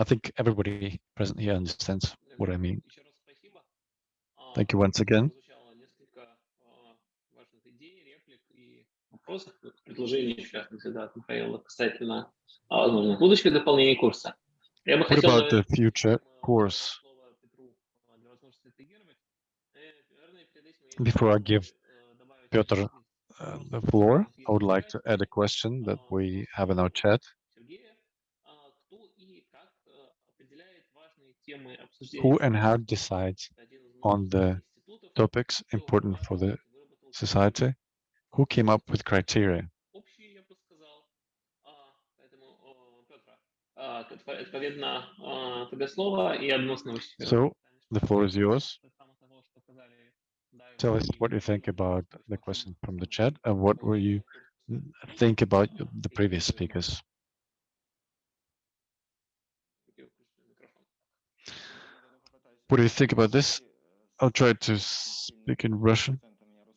I think everybody present here understands what I mean. Еще раз спасибо. А, Thank you once again. Прозвучало несколько а, важных идей, реплик и вопросов, предложений, в частности, да, от Михаила касательно а, возможных будущих дополнений курса. Я бы What хотел, about the наверное, future э, course? слово Петру, а, для возможности отреагировать. Э, наверное, перед этим я Before I хотел бы, give э, добавить Piotr, из the floor, I would like to add a question that we have in our chat. Who and how decides on the topics important for the society? Who came up with criteria? So the floor is yours tell us what you think about the question from the chat and what will you think about the previous speakers. What do you think about this? I'll try to speak in Russian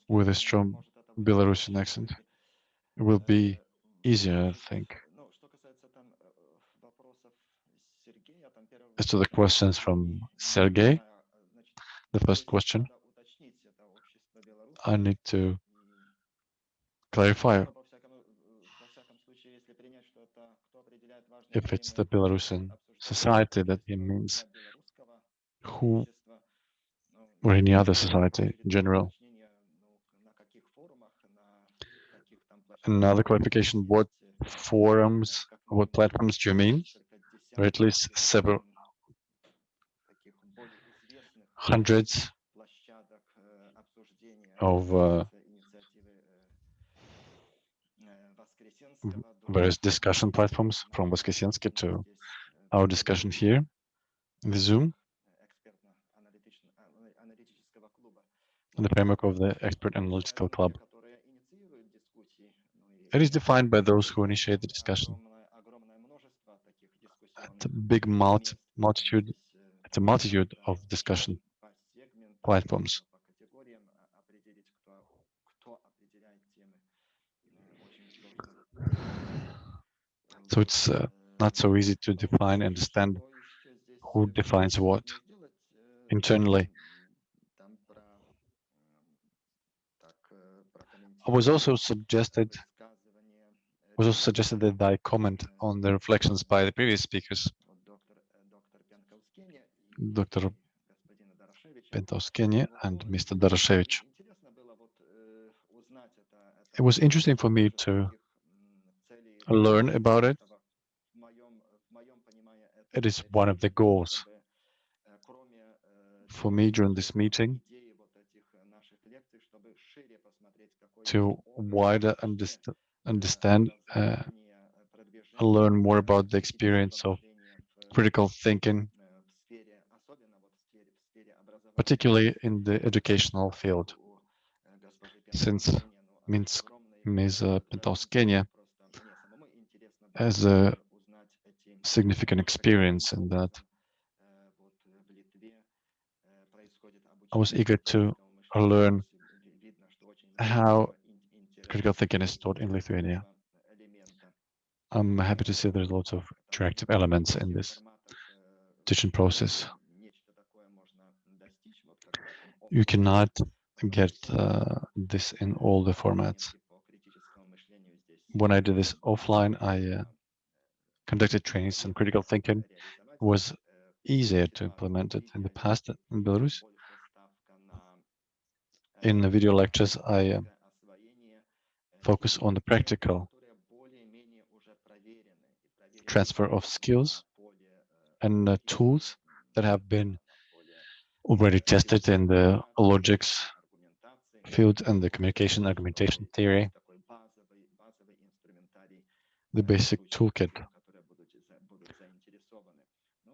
with a strong Belarusian accent. It will be easier, I think. As to the questions from Sergey, the first question. I need to clarify. If it's the Belarusian society that he means, who or any other society in general. Another clarification, what forums, what platforms do you mean? Or at least several hundreds of uh, э, various discussion platforms from Voskresensky to our discussion here in the Zoom. In the framework of the Expert Analytical Club. It is defined by those who initiate the discussion. At a big multi multitude, it's a multitude of discussion platforms. So it's uh, not so easy to define, understand who defines what internally. I was also suggested was also suggested that I comment on the reflections by the previous speakers, Dr. Pankauskienė and Mr. Doroshevich. It was interesting for me to learn about it. It is one of the goals for me during this meeting to wider underst understand uh, and learn more about the experience of critical thinking, particularly in the educational field. Since Minsk, Ms. Pankauskienė has a significant experience in that. I was eager to learn how critical thinking is taught in Lithuania. I'm happy to see there's lots of interactive elements in this teaching process. You cannot get uh, this in all the formats when I did this offline, I uh, conducted trainings on critical thinking. It was easier to implement it in the past in Belarus. In the video lectures, I uh, focus on the practical transfer of skills and uh, tools that have been already tested in the logics field and the communication argumentation theory the basic toolkit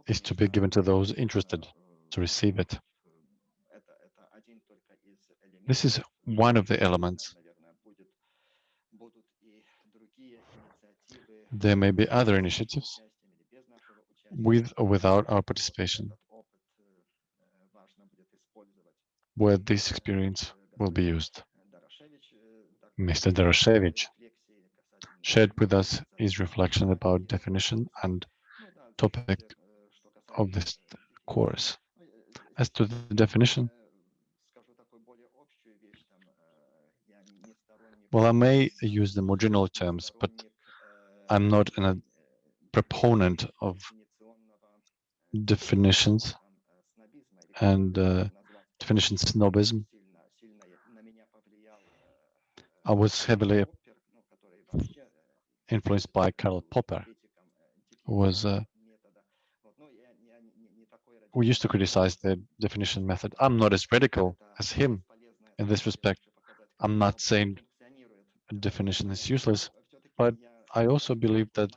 is to be given to those interested to receive it. This is one of the elements. There may be other initiatives with or without our participation where this experience will be used. Mr. Doroshevich shared with us his reflection about definition and topic of this course. As to the definition, well, I may use the more general terms, but I'm not a proponent of definitions and uh, definition snobism. I was heavily influenced by Karl Popper, who was uh, used to criticize the definition method. I'm not as radical as him in this respect. I'm not saying definition is useless, but I also believe that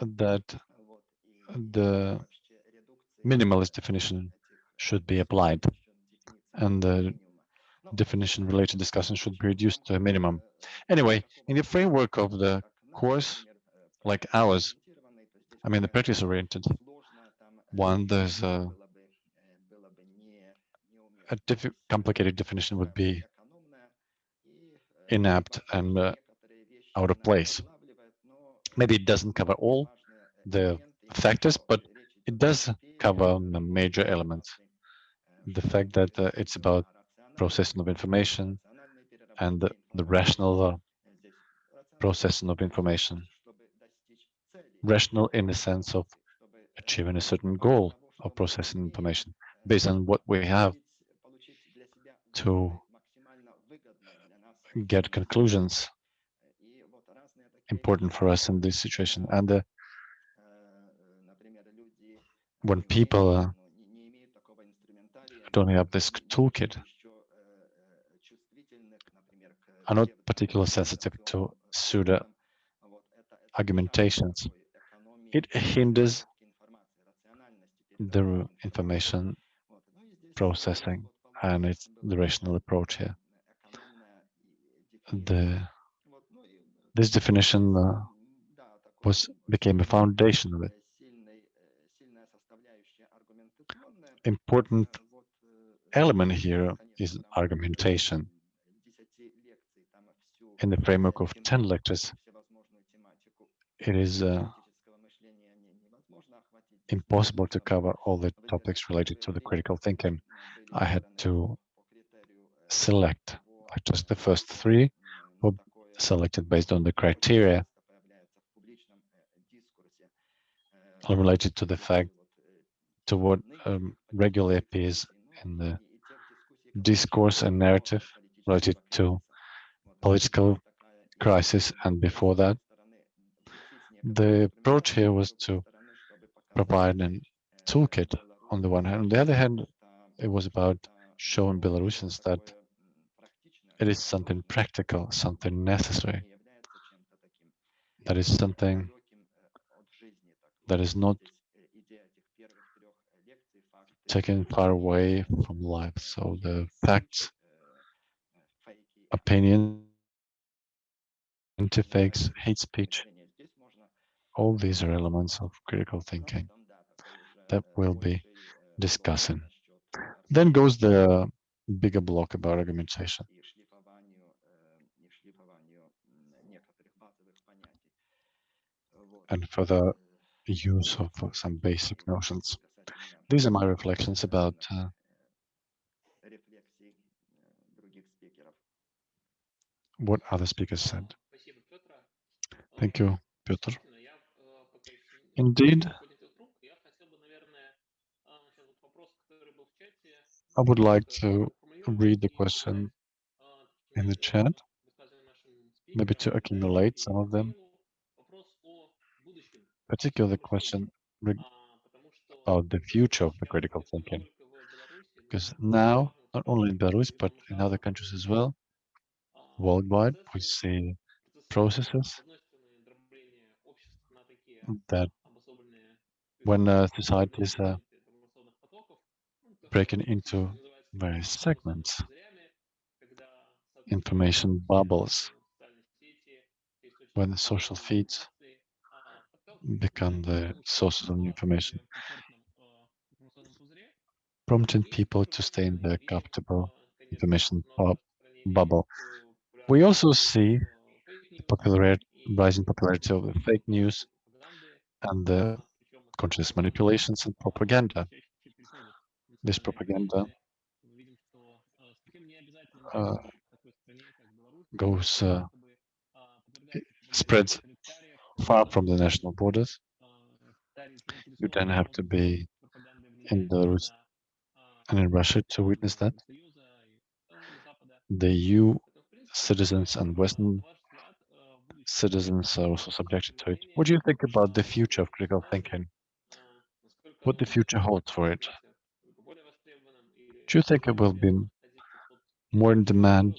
that the minimalist definition should be applied and the definition related discussion should be reduced to a minimum. Anyway, in the framework of the course, like ours, I mean, the practice oriented one, there's a, a diff complicated definition would be inapt and uh, out of place. Maybe it doesn't cover all the factors, but it does cover the major elements. The fact that uh, it's about processing of information and the, the rational processing of information. Rational in the sense of achieving a certain goal of processing information based on what we have to get conclusions important for us in this situation. And uh, when people uh, don't have this toolkit, are not particularly sensitive to pseudo argumentations. It hinders the information processing and it's the rational approach here. The this definition uh, was became a foundation of it. Important element here is argumentation. In the framework of 10 lectures, it is uh, impossible to cover all the topics related to the critical thinking. I had to select like just the first three were selected based on the criteria related to the fact to what um, regularly appears in the discourse and narrative related to political crisis and before that. The approach here was to provide a toolkit on the one hand. On the other hand, it was about showing Belarusians that it is something practical, something necessary. That is something that is not taken far away from life. So the facts, opinion, anti-fakes, hate speech, all these are elements of critical thinking that we'll be discussing. Then goes the bigger block about argumentation. and further use of some basic notions. These are my reflections about uh, what other speakers said. Thank you, Piotr. Indeed, I would like to read the question in the chat, maybe to accumulate some of them, particularly the question about the future of the critical thinking. Because now, not only in Belarus, but in other countries as well, worldwide, we see processes that when uh, is breaking into various segments, information bubbles, when the social feeds become the sources of information, prompting people to stay in their comfortable information bubble. We also see the popularity, rising popularity of the fake news, and the conscious manipulations and propaganda. This propaganda uh, goes, uh, spreads far from the national borders. You then have to be in the and in Russia to witness that. The EU citizens and Western citizens are also subjected to it. What do you think about the future of critical thinking? What the future holds for it? Do you think it will be more in demand?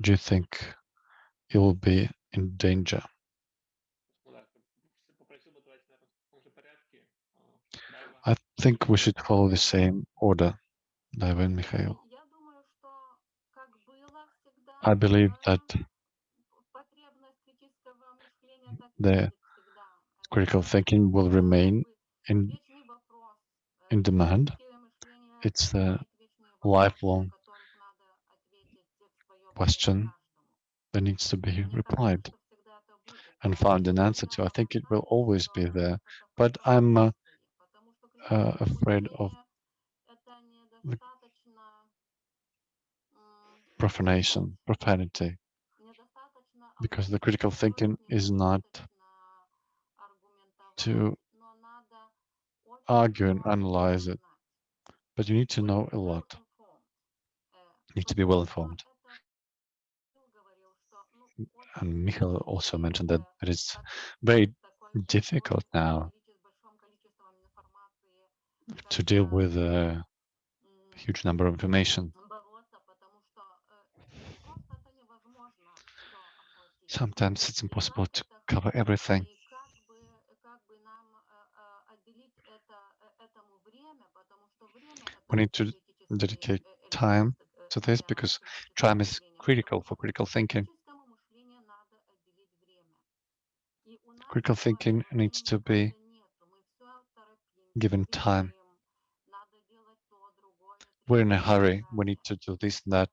Do you think it will be in danger? I think we should follow the same order, Ivan Mikhail. I believe that the critical thinking will remain in in demand. It's a lifelong question that needs to be replied and found an answer to. I think it will always be there, but I'm uh, uh, afraid of profanation, profanity because the critical thinking is not to argue and analyze it, but you need to know a lot. You need to be well informed. And Michael also mentioned that it is very difficult now to deal with a huge number of information. sometimes it's impossible to cover everything. We need to dedicate time to this because time is critical for critical thinking. Critical thinking needs to be given time. We're in a hurry. We need to do this and that.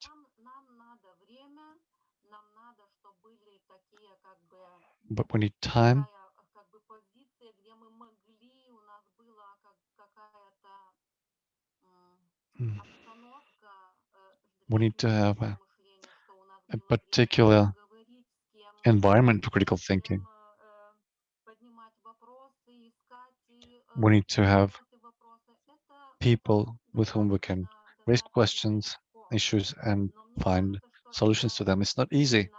but we need time. We need to have a, a particular environment for critical thinking. We need to have people with whom we can raise questions, issues, and find solutions to them. It's not easy,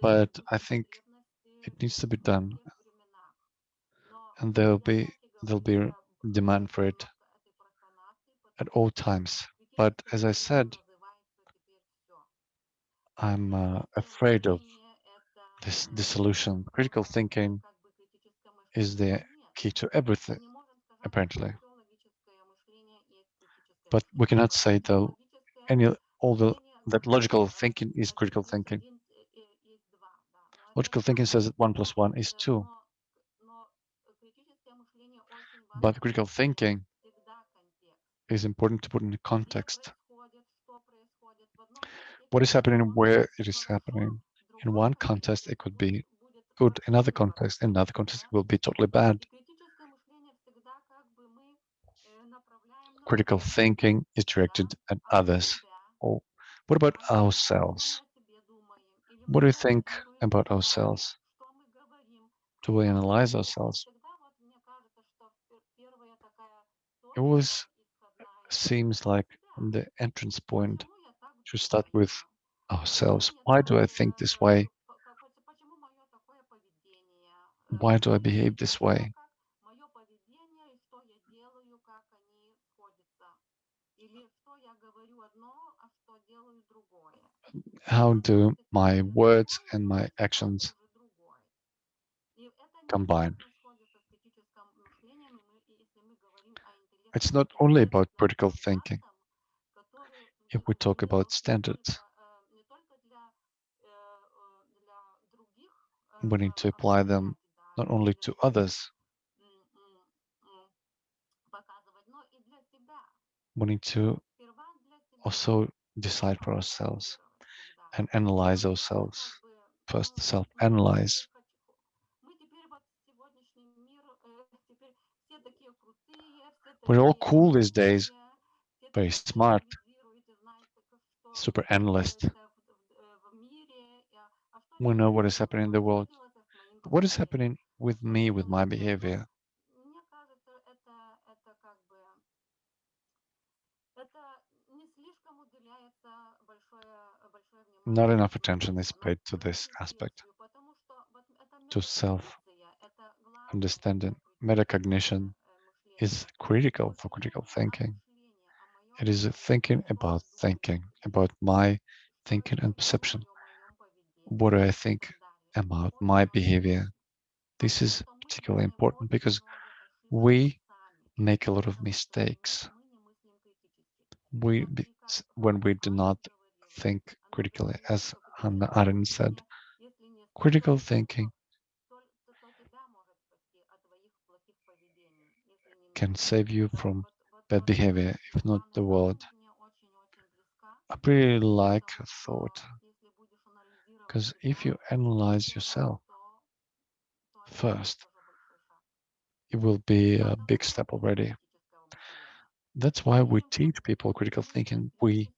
but I think it needs to be done. And there'll be there'll be demand for it at all times. But as i said i'm uh, afraid of this dissolution critical thinking is the key to everything apparently. But we cannot say though any all the that logical thinking is critical thinking. Logical thinking says that 1 plus 1 is 2. But critical thinking is important to put in context. What is happening where it is happening. In one context, it could be good. In other context, in another context, it will be totally bad. Critical thinking is directed at others. Oh, what about ourselves? What do we think about ourselves? Do we analyze ourselves? It always seems like the entrance point to start with ourselves. Why do I think this way? Why do I behave this way? How do my words and my actions combine? It's not only about critical thinking. If we talk about standards, we need to apply them not only to others, we need to also decide for ourselves and analyze ourselves. First, self-analyze. We're all cool these days, very smart, super analyst. We know what is happening in the world. What is happening with me, with my behavior? not enough attention is paid to this aspect, to self understanding. Metacognition is critical for critical thinking. It is thinking about thinking, about my thinking and perception. What do I think about my behavior? This is particularly important because we make a lot of mistakes. We, when we do not think critically, as Hannah Arendt said. Critical thinking can save you from bad behavior, if not the world. I really like a thought, because if you analyze yourself first, it will be a big step already. That's why we teach people critical thinking. We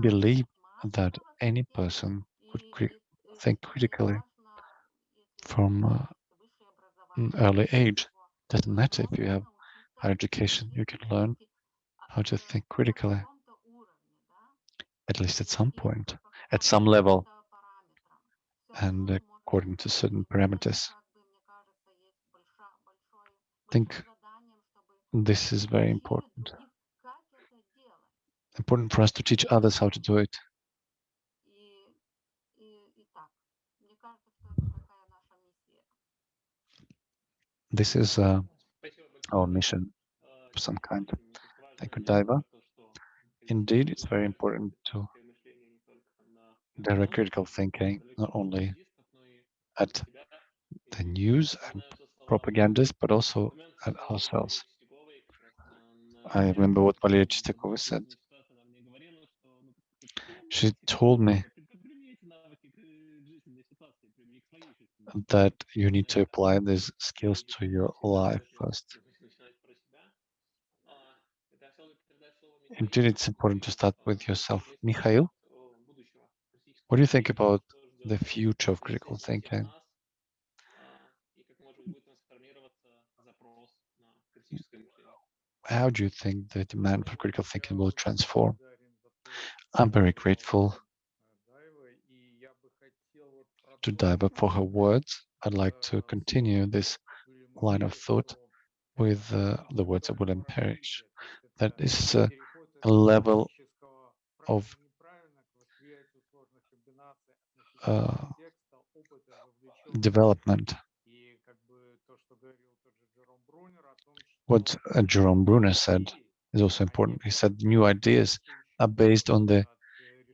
believe that any person could cri think critically from uh, early age. Doesn't matter if you have higher education, you can learn how to think critically, at least at some point, at some level, and according to certain parameters. I think this is very important. Important for us to teach others how to do it. This is uh, our mission of some kind. Thank you, Daiva. Indeed, it's very important to direct critical thinking, not only at the news and propagandists, but also at ourselves. I remember what Valeria Chistakova said. She told me that you need to apply these skills to your life first. Indeed, it's important to start with yourself. Mikhail, what do you think about the future of critical thinking? How do you think the demand for critical thinking will transform? I'm very grateful to Daiva for her words. I'd like to continue this line of thought with uh, the words of William Parrish. That is uh, a level of uh, development. What uh, Jerome Bruner said is also important. He said new ideas are based on the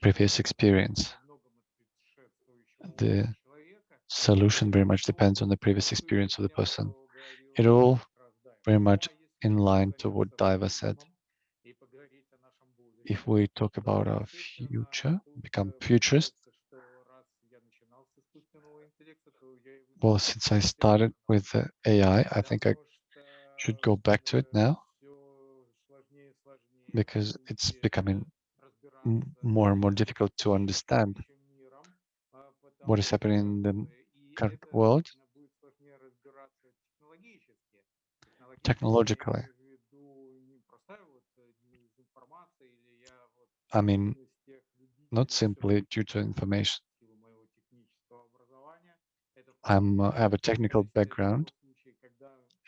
previous experience. The solution very much depends on the previous experience of the person. It all very much in line to what Daiva said. If we talk about our future, become futurist, well, since I started with AI, I think I should go back to it now because it's becoming more and more difficult to understand what is happening in the world technologically. I mean, not simply due to information. I'm, uh, I have a technical background,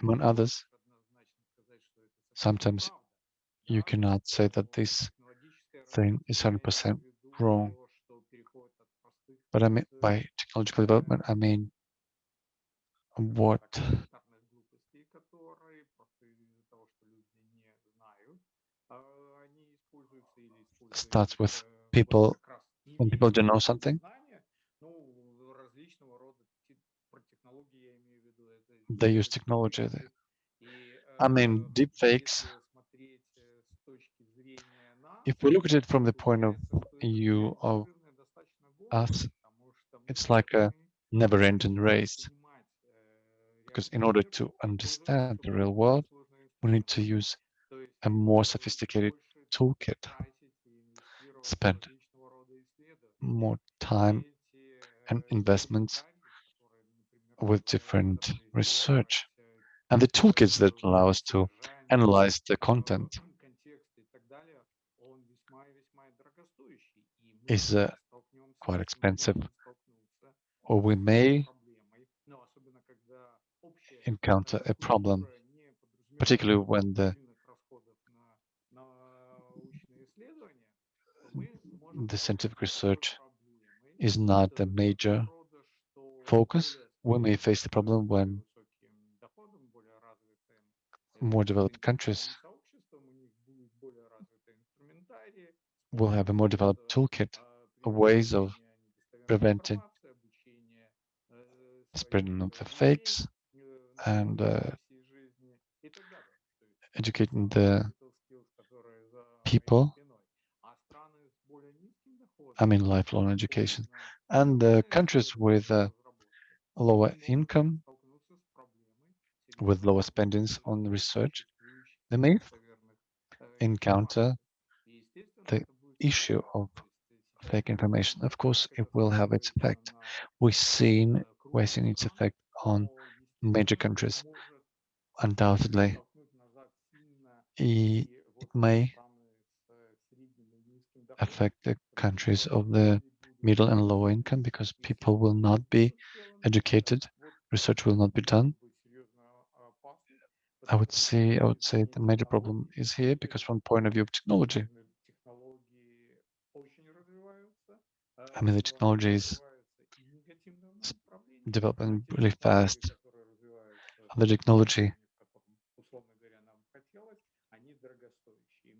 among others. Sometimes you cannot say that this thing is 100% wrong. But I mean, by technological development, I mean what starts with people when people don't know something, they use technology. I mean, deep fakes, if we look at it from the point of view of us, it's like a never-ending race. Because in order to understand the real world, we need to use a more sophisticated toolkit, spend more time and investments with different research and the toolkits that allow us to analyze the content is uh, quite expensive or we may encounter a problem particularly when the the scientific research is not the major focus. We may face the problem when more developed countries will have a more developed toolkit of ways of preventing spreading of the fakes and uh, educating the people. I mean lifelong education. And the countries with uh, lower income with lower spendings on research they may encounter the issue of fake information. Of course it will have its effect. We've seen we're seeing its effect on major countries undoubtedly. It may affect the countries of the middle and low income because people will not be educated research will not be done. I would say i would say the major problem is here because from point of view of technology I mean, the technology is developing really fast of the technology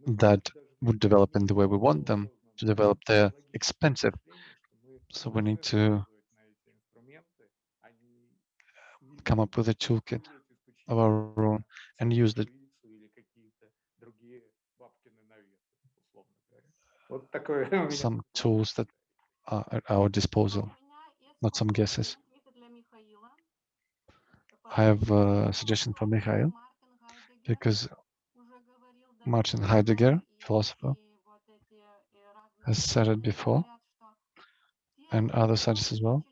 that would develop in the way we want them to develop. They're expensive, so we need to come up with a toolkit of our own and use the Some tools that are at our disposal, not some guesses. I have a suggestion for Mikhail, because Martin Heidegger, philosopher, has said it before, and other scientists as well.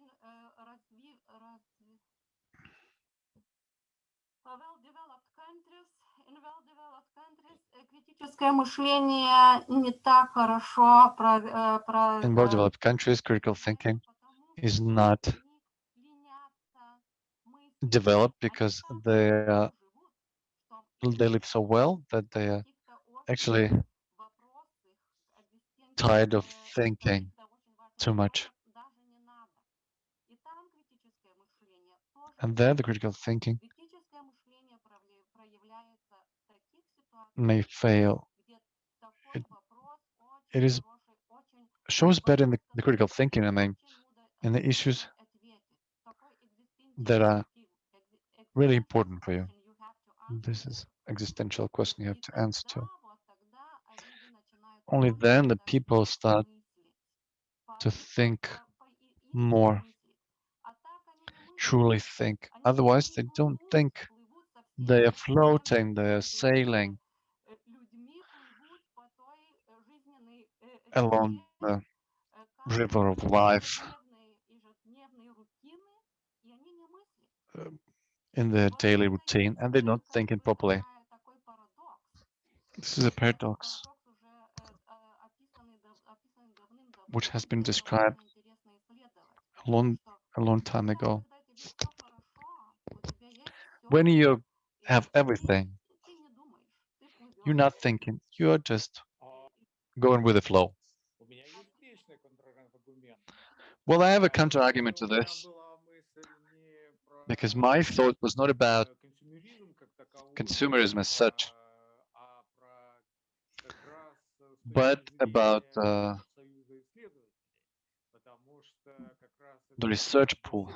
In well-developed countries, critical thinking is not developed because they are, they live so well that they are actually tired of thinking too much. And there, the critical thinking may fail. It- it is- Shows better in the, the critical thinking, I mean, in the issues that are really important for you. This is existential question you have to answer to. Only then the people start to think more, truly think. Otherwise, they don't think. They are floating, they are sailing. along the river of life in their daily routine and they're not thinking properly. This is a paradox which has been described a long, a long time ago. When you have everything, you're not thinking, you're just going with the flow. Well, I have a counter argument to this because my thought was not about consumerism as such, but about uh, the research pool.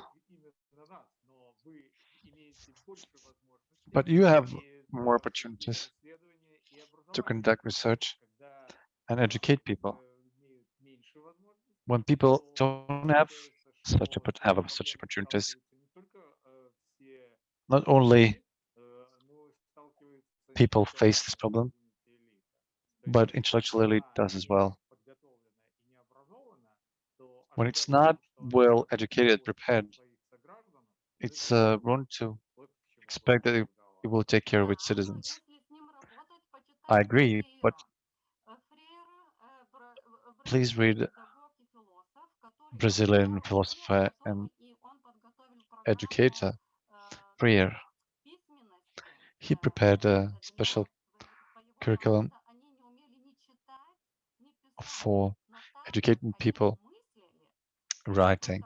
But you have more opportunities to conduct research and educate people. When people don't have such, have such opportunities, not only people face this problem, but intellectual elite does as well. When it's not well educated, prepared, it's uh, wrong to expect that it, it will take care of its citizens. I agree, but please read Brazilian philosopher and educator Freire. He prepared a special curriculum for educating people writing.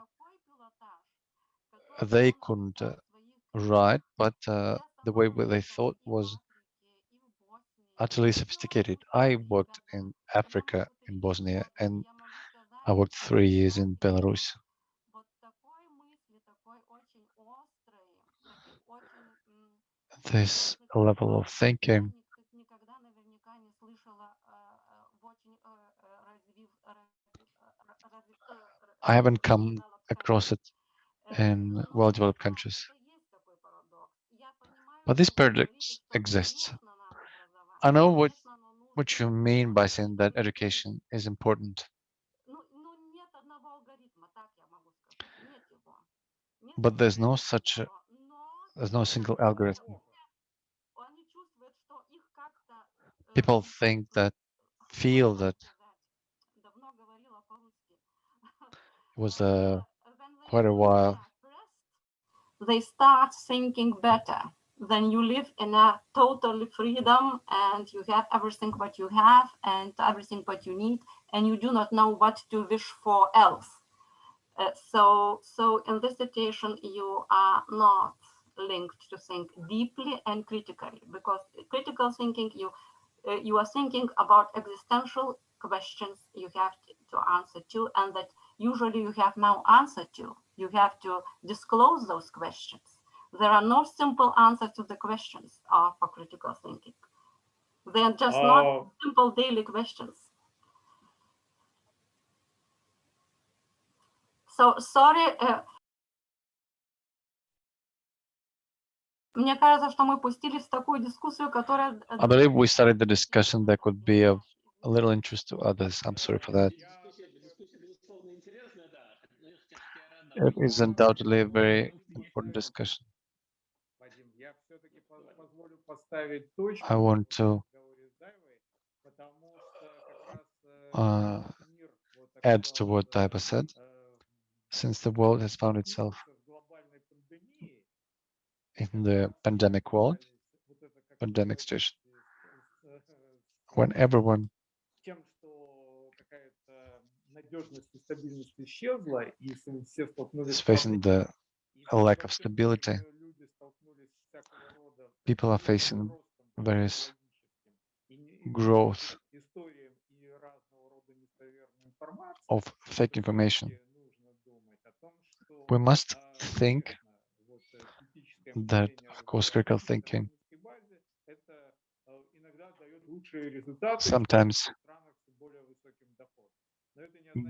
They couldn't uh, write, but uh, the way they thought was utterly sophisticated. I worked in Africa, in Bosnia, and I worked three years in Belarus. This level of thinking I haven't come across it in well-developed countries. But this paradox exists. I know what, what you mean by saying that education is important, but there's no such, a, there's no single algorithm. People think that, feel that it was uh, quite a while they start thinking better. then you live in a totally freedom and you have everything what you have and everything what you need and you do not know what to wish for else. Uh, so, so in this situation, you are not linked to think deeply and critically because critical thinking, you uh, you are thinking about existential questions you have to, answer to and that usually you have no answer to. You have to disclose those questions. There are no simple answers to the questions uh, for critical thinking. They are just not simple daily questions. So sorry. э, Мне кажется, что мы пустились в такую дискуссию, которая... Э, I believe we started the discussion that could be of a little interest to others. I'm sorry for that. It is undoubtedly a very important discussion. I want to uh, add to what Daiva said, since the world has found itself in the pandemic world, pandemic situation, when everyone is facing the lack of stability, people are facing various growth of fake information. We must think that, of course, critical thinking. sometimes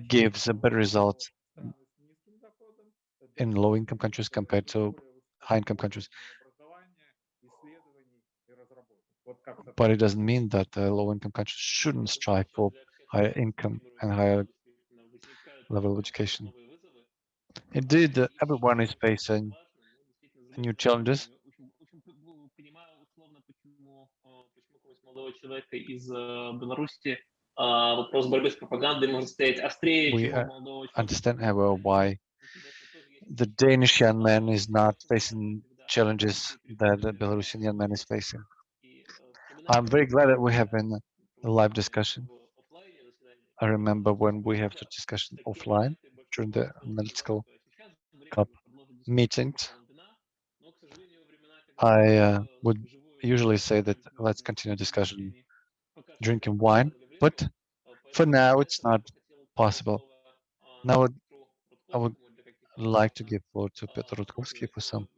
gives a better result in low-income countries compared to high-income countries. But it doesn't mean that э, low-income countries shouldn't strive for higher income and higher level of education. Indeed, uh, everyone is facing new challenges? We uh, understand uh, how why the Danish young man is not facing challenges that the Belarusian young man is facing. I'm very glad that we have been a live discussion. I remember when we have the discussion offline during the medical cup meetings. I uh, would usually say that let's continue discussion drinking wine, but for now it's not possible. Now I would like to give floor to Petr Rutkovsky for some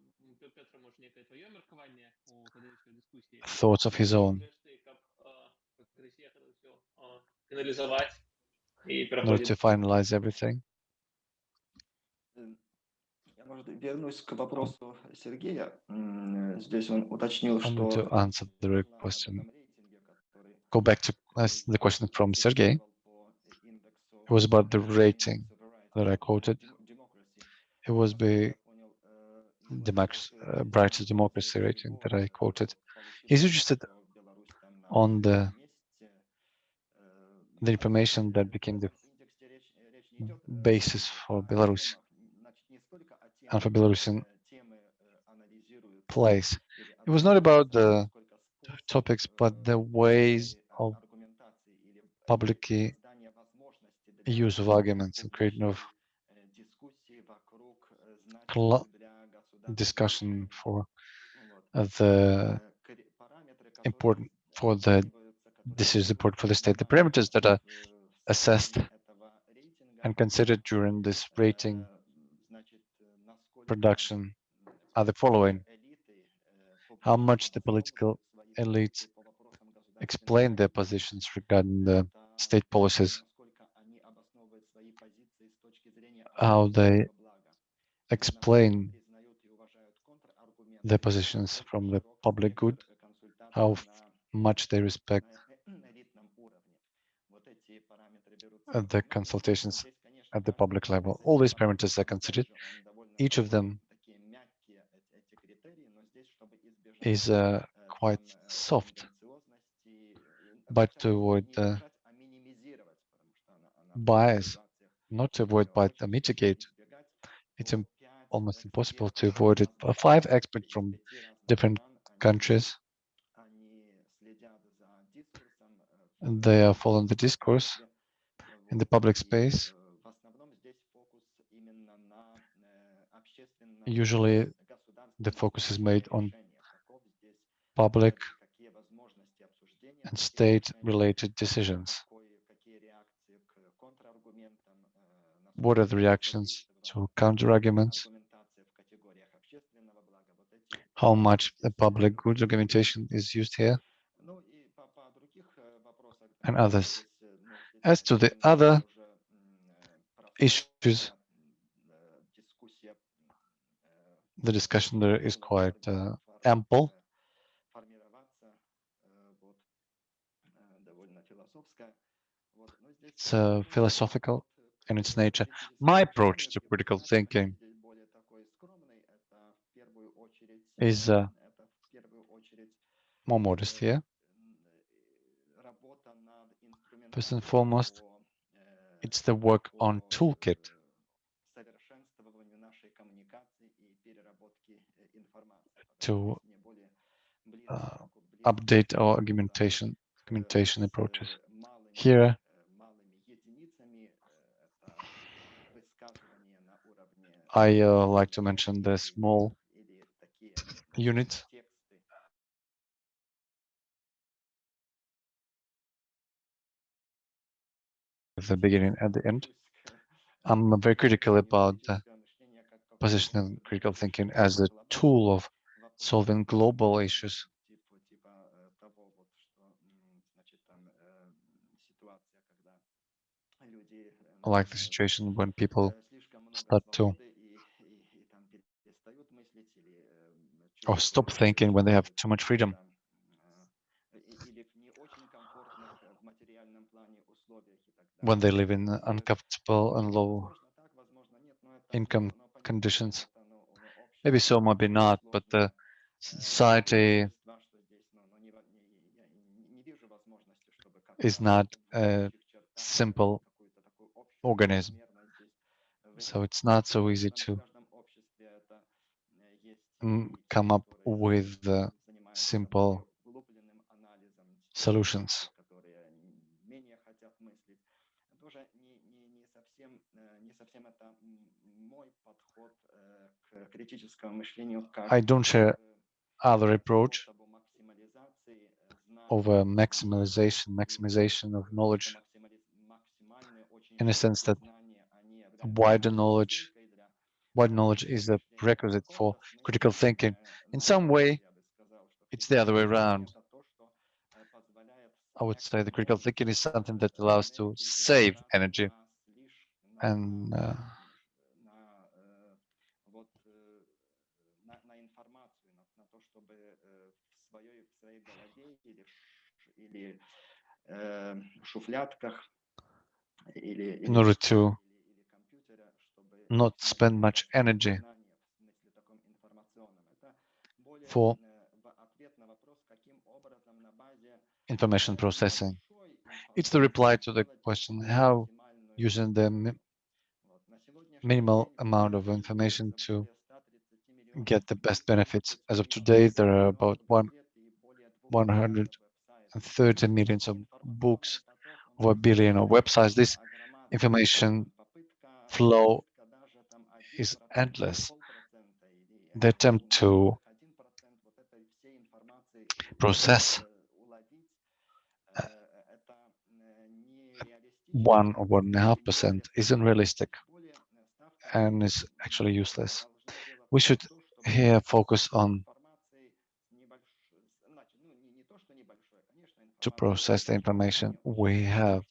thoughts of his own. In order to finalize everything Э, Я, может, вернусь к вопросу Сергея. М, Здесь он уточнил, I want что to answer the на question. этом рейтинге, который Go back to uh, the question from Sergey. по индексу It was about the rating Severity that I of quoted. Demo- Democracy. It was Я the понял, э, Democracy, интересует, uh, brightest э, democracy для rating него, that I э, quoted. получить He's interested что Беларусь там на on the первом месте. Э, the information that became the в индексе речь- речь не идет, э, basis for о Belarus and for Belarusian place. It was not about the topics, but the ways of public use of arguments and creation of discussion for the important for the this is important for the state. The parameters that are assessed and considered during this rating production are the following. How much the political elites explain their positions regarding the state policies, how they explain their positions from the public good, how much they respect the consultations at the public level. All these parameters are considered, each of them is uh, quite soft, but to avoid uh, bias, not to avoid, but to mitigate. It's Im almost impossible to avoid it. Five experts from different countries, they are following the discourse in the public space. usually the focus is made on public and state-related decisions. What are the reactions to counter-arguments? How much the public good argumentation is used here? And others. As to the other issues the discussion there is quite uh, ample. It's uh, philosophical in its nature. My approach to critical thinking is uh, more modest here. First and foremost, it's the work on toolkit to uh, update our argumentation, argumentation approaches. Here, I uh, like to mention the small units the beginning and the end. I'm very critical about the position of critical thinking as a tool of solving global issues. Like the situation when people start to or oh, stop thinking when they have too much freedom. When they live in uncomfortable and low income conditions. Maybe so, maybe not, but the society is not a simple organism. So it's not so easy to come up with simple solutions. I don't share other approach of uh, a maximization, maximization of knowledge in a sense that wider knowledge, wide knowledge is a prerequisite for critical thinking. In some way, it's the other way around. I would say the critical thinking is something that allows to save energy and uh, шуфлятках или, in или, order ш- to или, или компьютере, чтобы not spend much максимализировать energy знания в смысле таком информационном. Это более for э, в ответ на вопрос, каким образом на базе information э, processing. небольшой It's the reply to информации the сделать question такую how максимальную using the mi- вот. На сегодняшний minimal день amount of имеется information to более 130 миллионов get the best benefits. As of публикованных today, there are электронных about one, газет 30 millions of books, or a billion of websites. This information flow is endless. The attempt to process uh, one or one and a half percent is unrealistic and is actually useless. We should here focus on to process the information we have.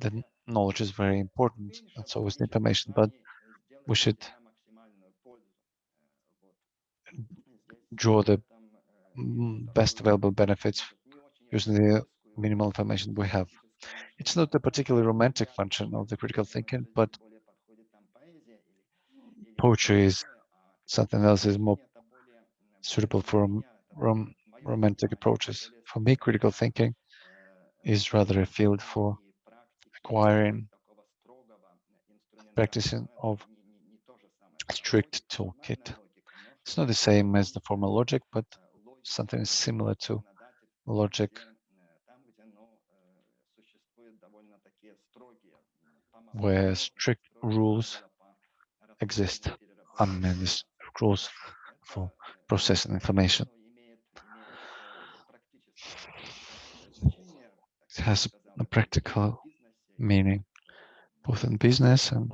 The knowledge is very important, and so is the information, but we should draw the mm, best available benefits using the minimal information we have. It's not a particularly romantic function of the critical thinking, but poetry is something else is more suitable for rom romantic approaches. For me, critical thinking is rather a field for acquiring practicing of strict toolkit. It's not the same as the formal logic, but something similar to logic where strict rules exist, and then rules for processing information. It has a practical meaning, both in business and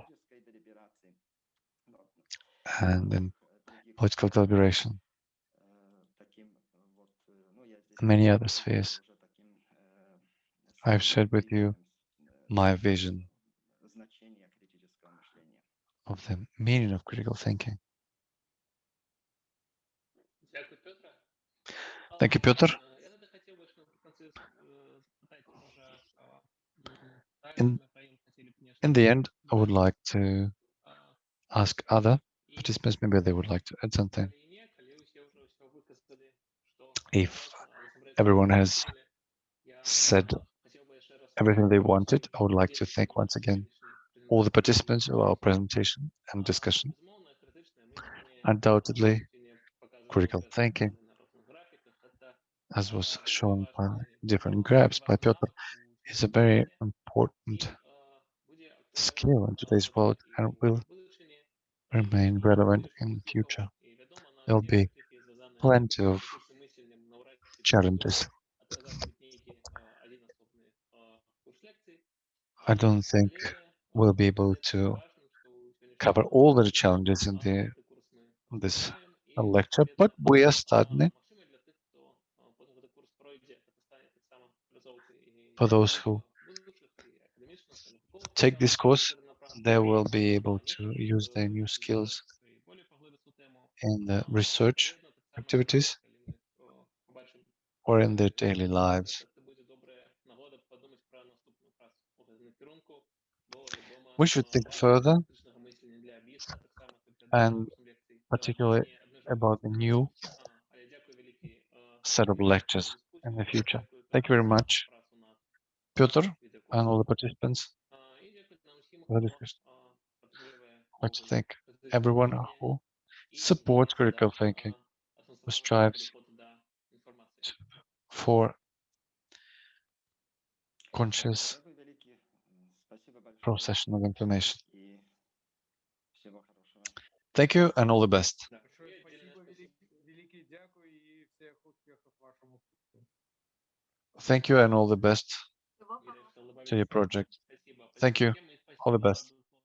and in political deliberation, many other spheres. I've shared with you my vision of the meaning of critical thinking. Thank you, Peter. In, in the end, I would like to ask other participants, maybe they would like to add something. If everyone has said everything they wanted, I would like to thank once again all the participants of our presentation and discussion. Undoubtedly, critical thinking, as was shown by different graphs by Piotr, is a very important skill in today's world and will remain relevant in the future. There'll be plenty of challenges. I don't think we'll be able to cover all the challenges in the in this lecture, but we are starting it. For those who take this course, they will be able to use their new skills in the research activities or in their daily lives. We should think further and particularly about the new set of lectures in the future. Thank you very much, Piotr, and all the participants. What do you think? everyone who supports critical thinking, who strives for conscious procession of information. Thank you and all the best. Thank you and all the best to your project. Thank you. All the best.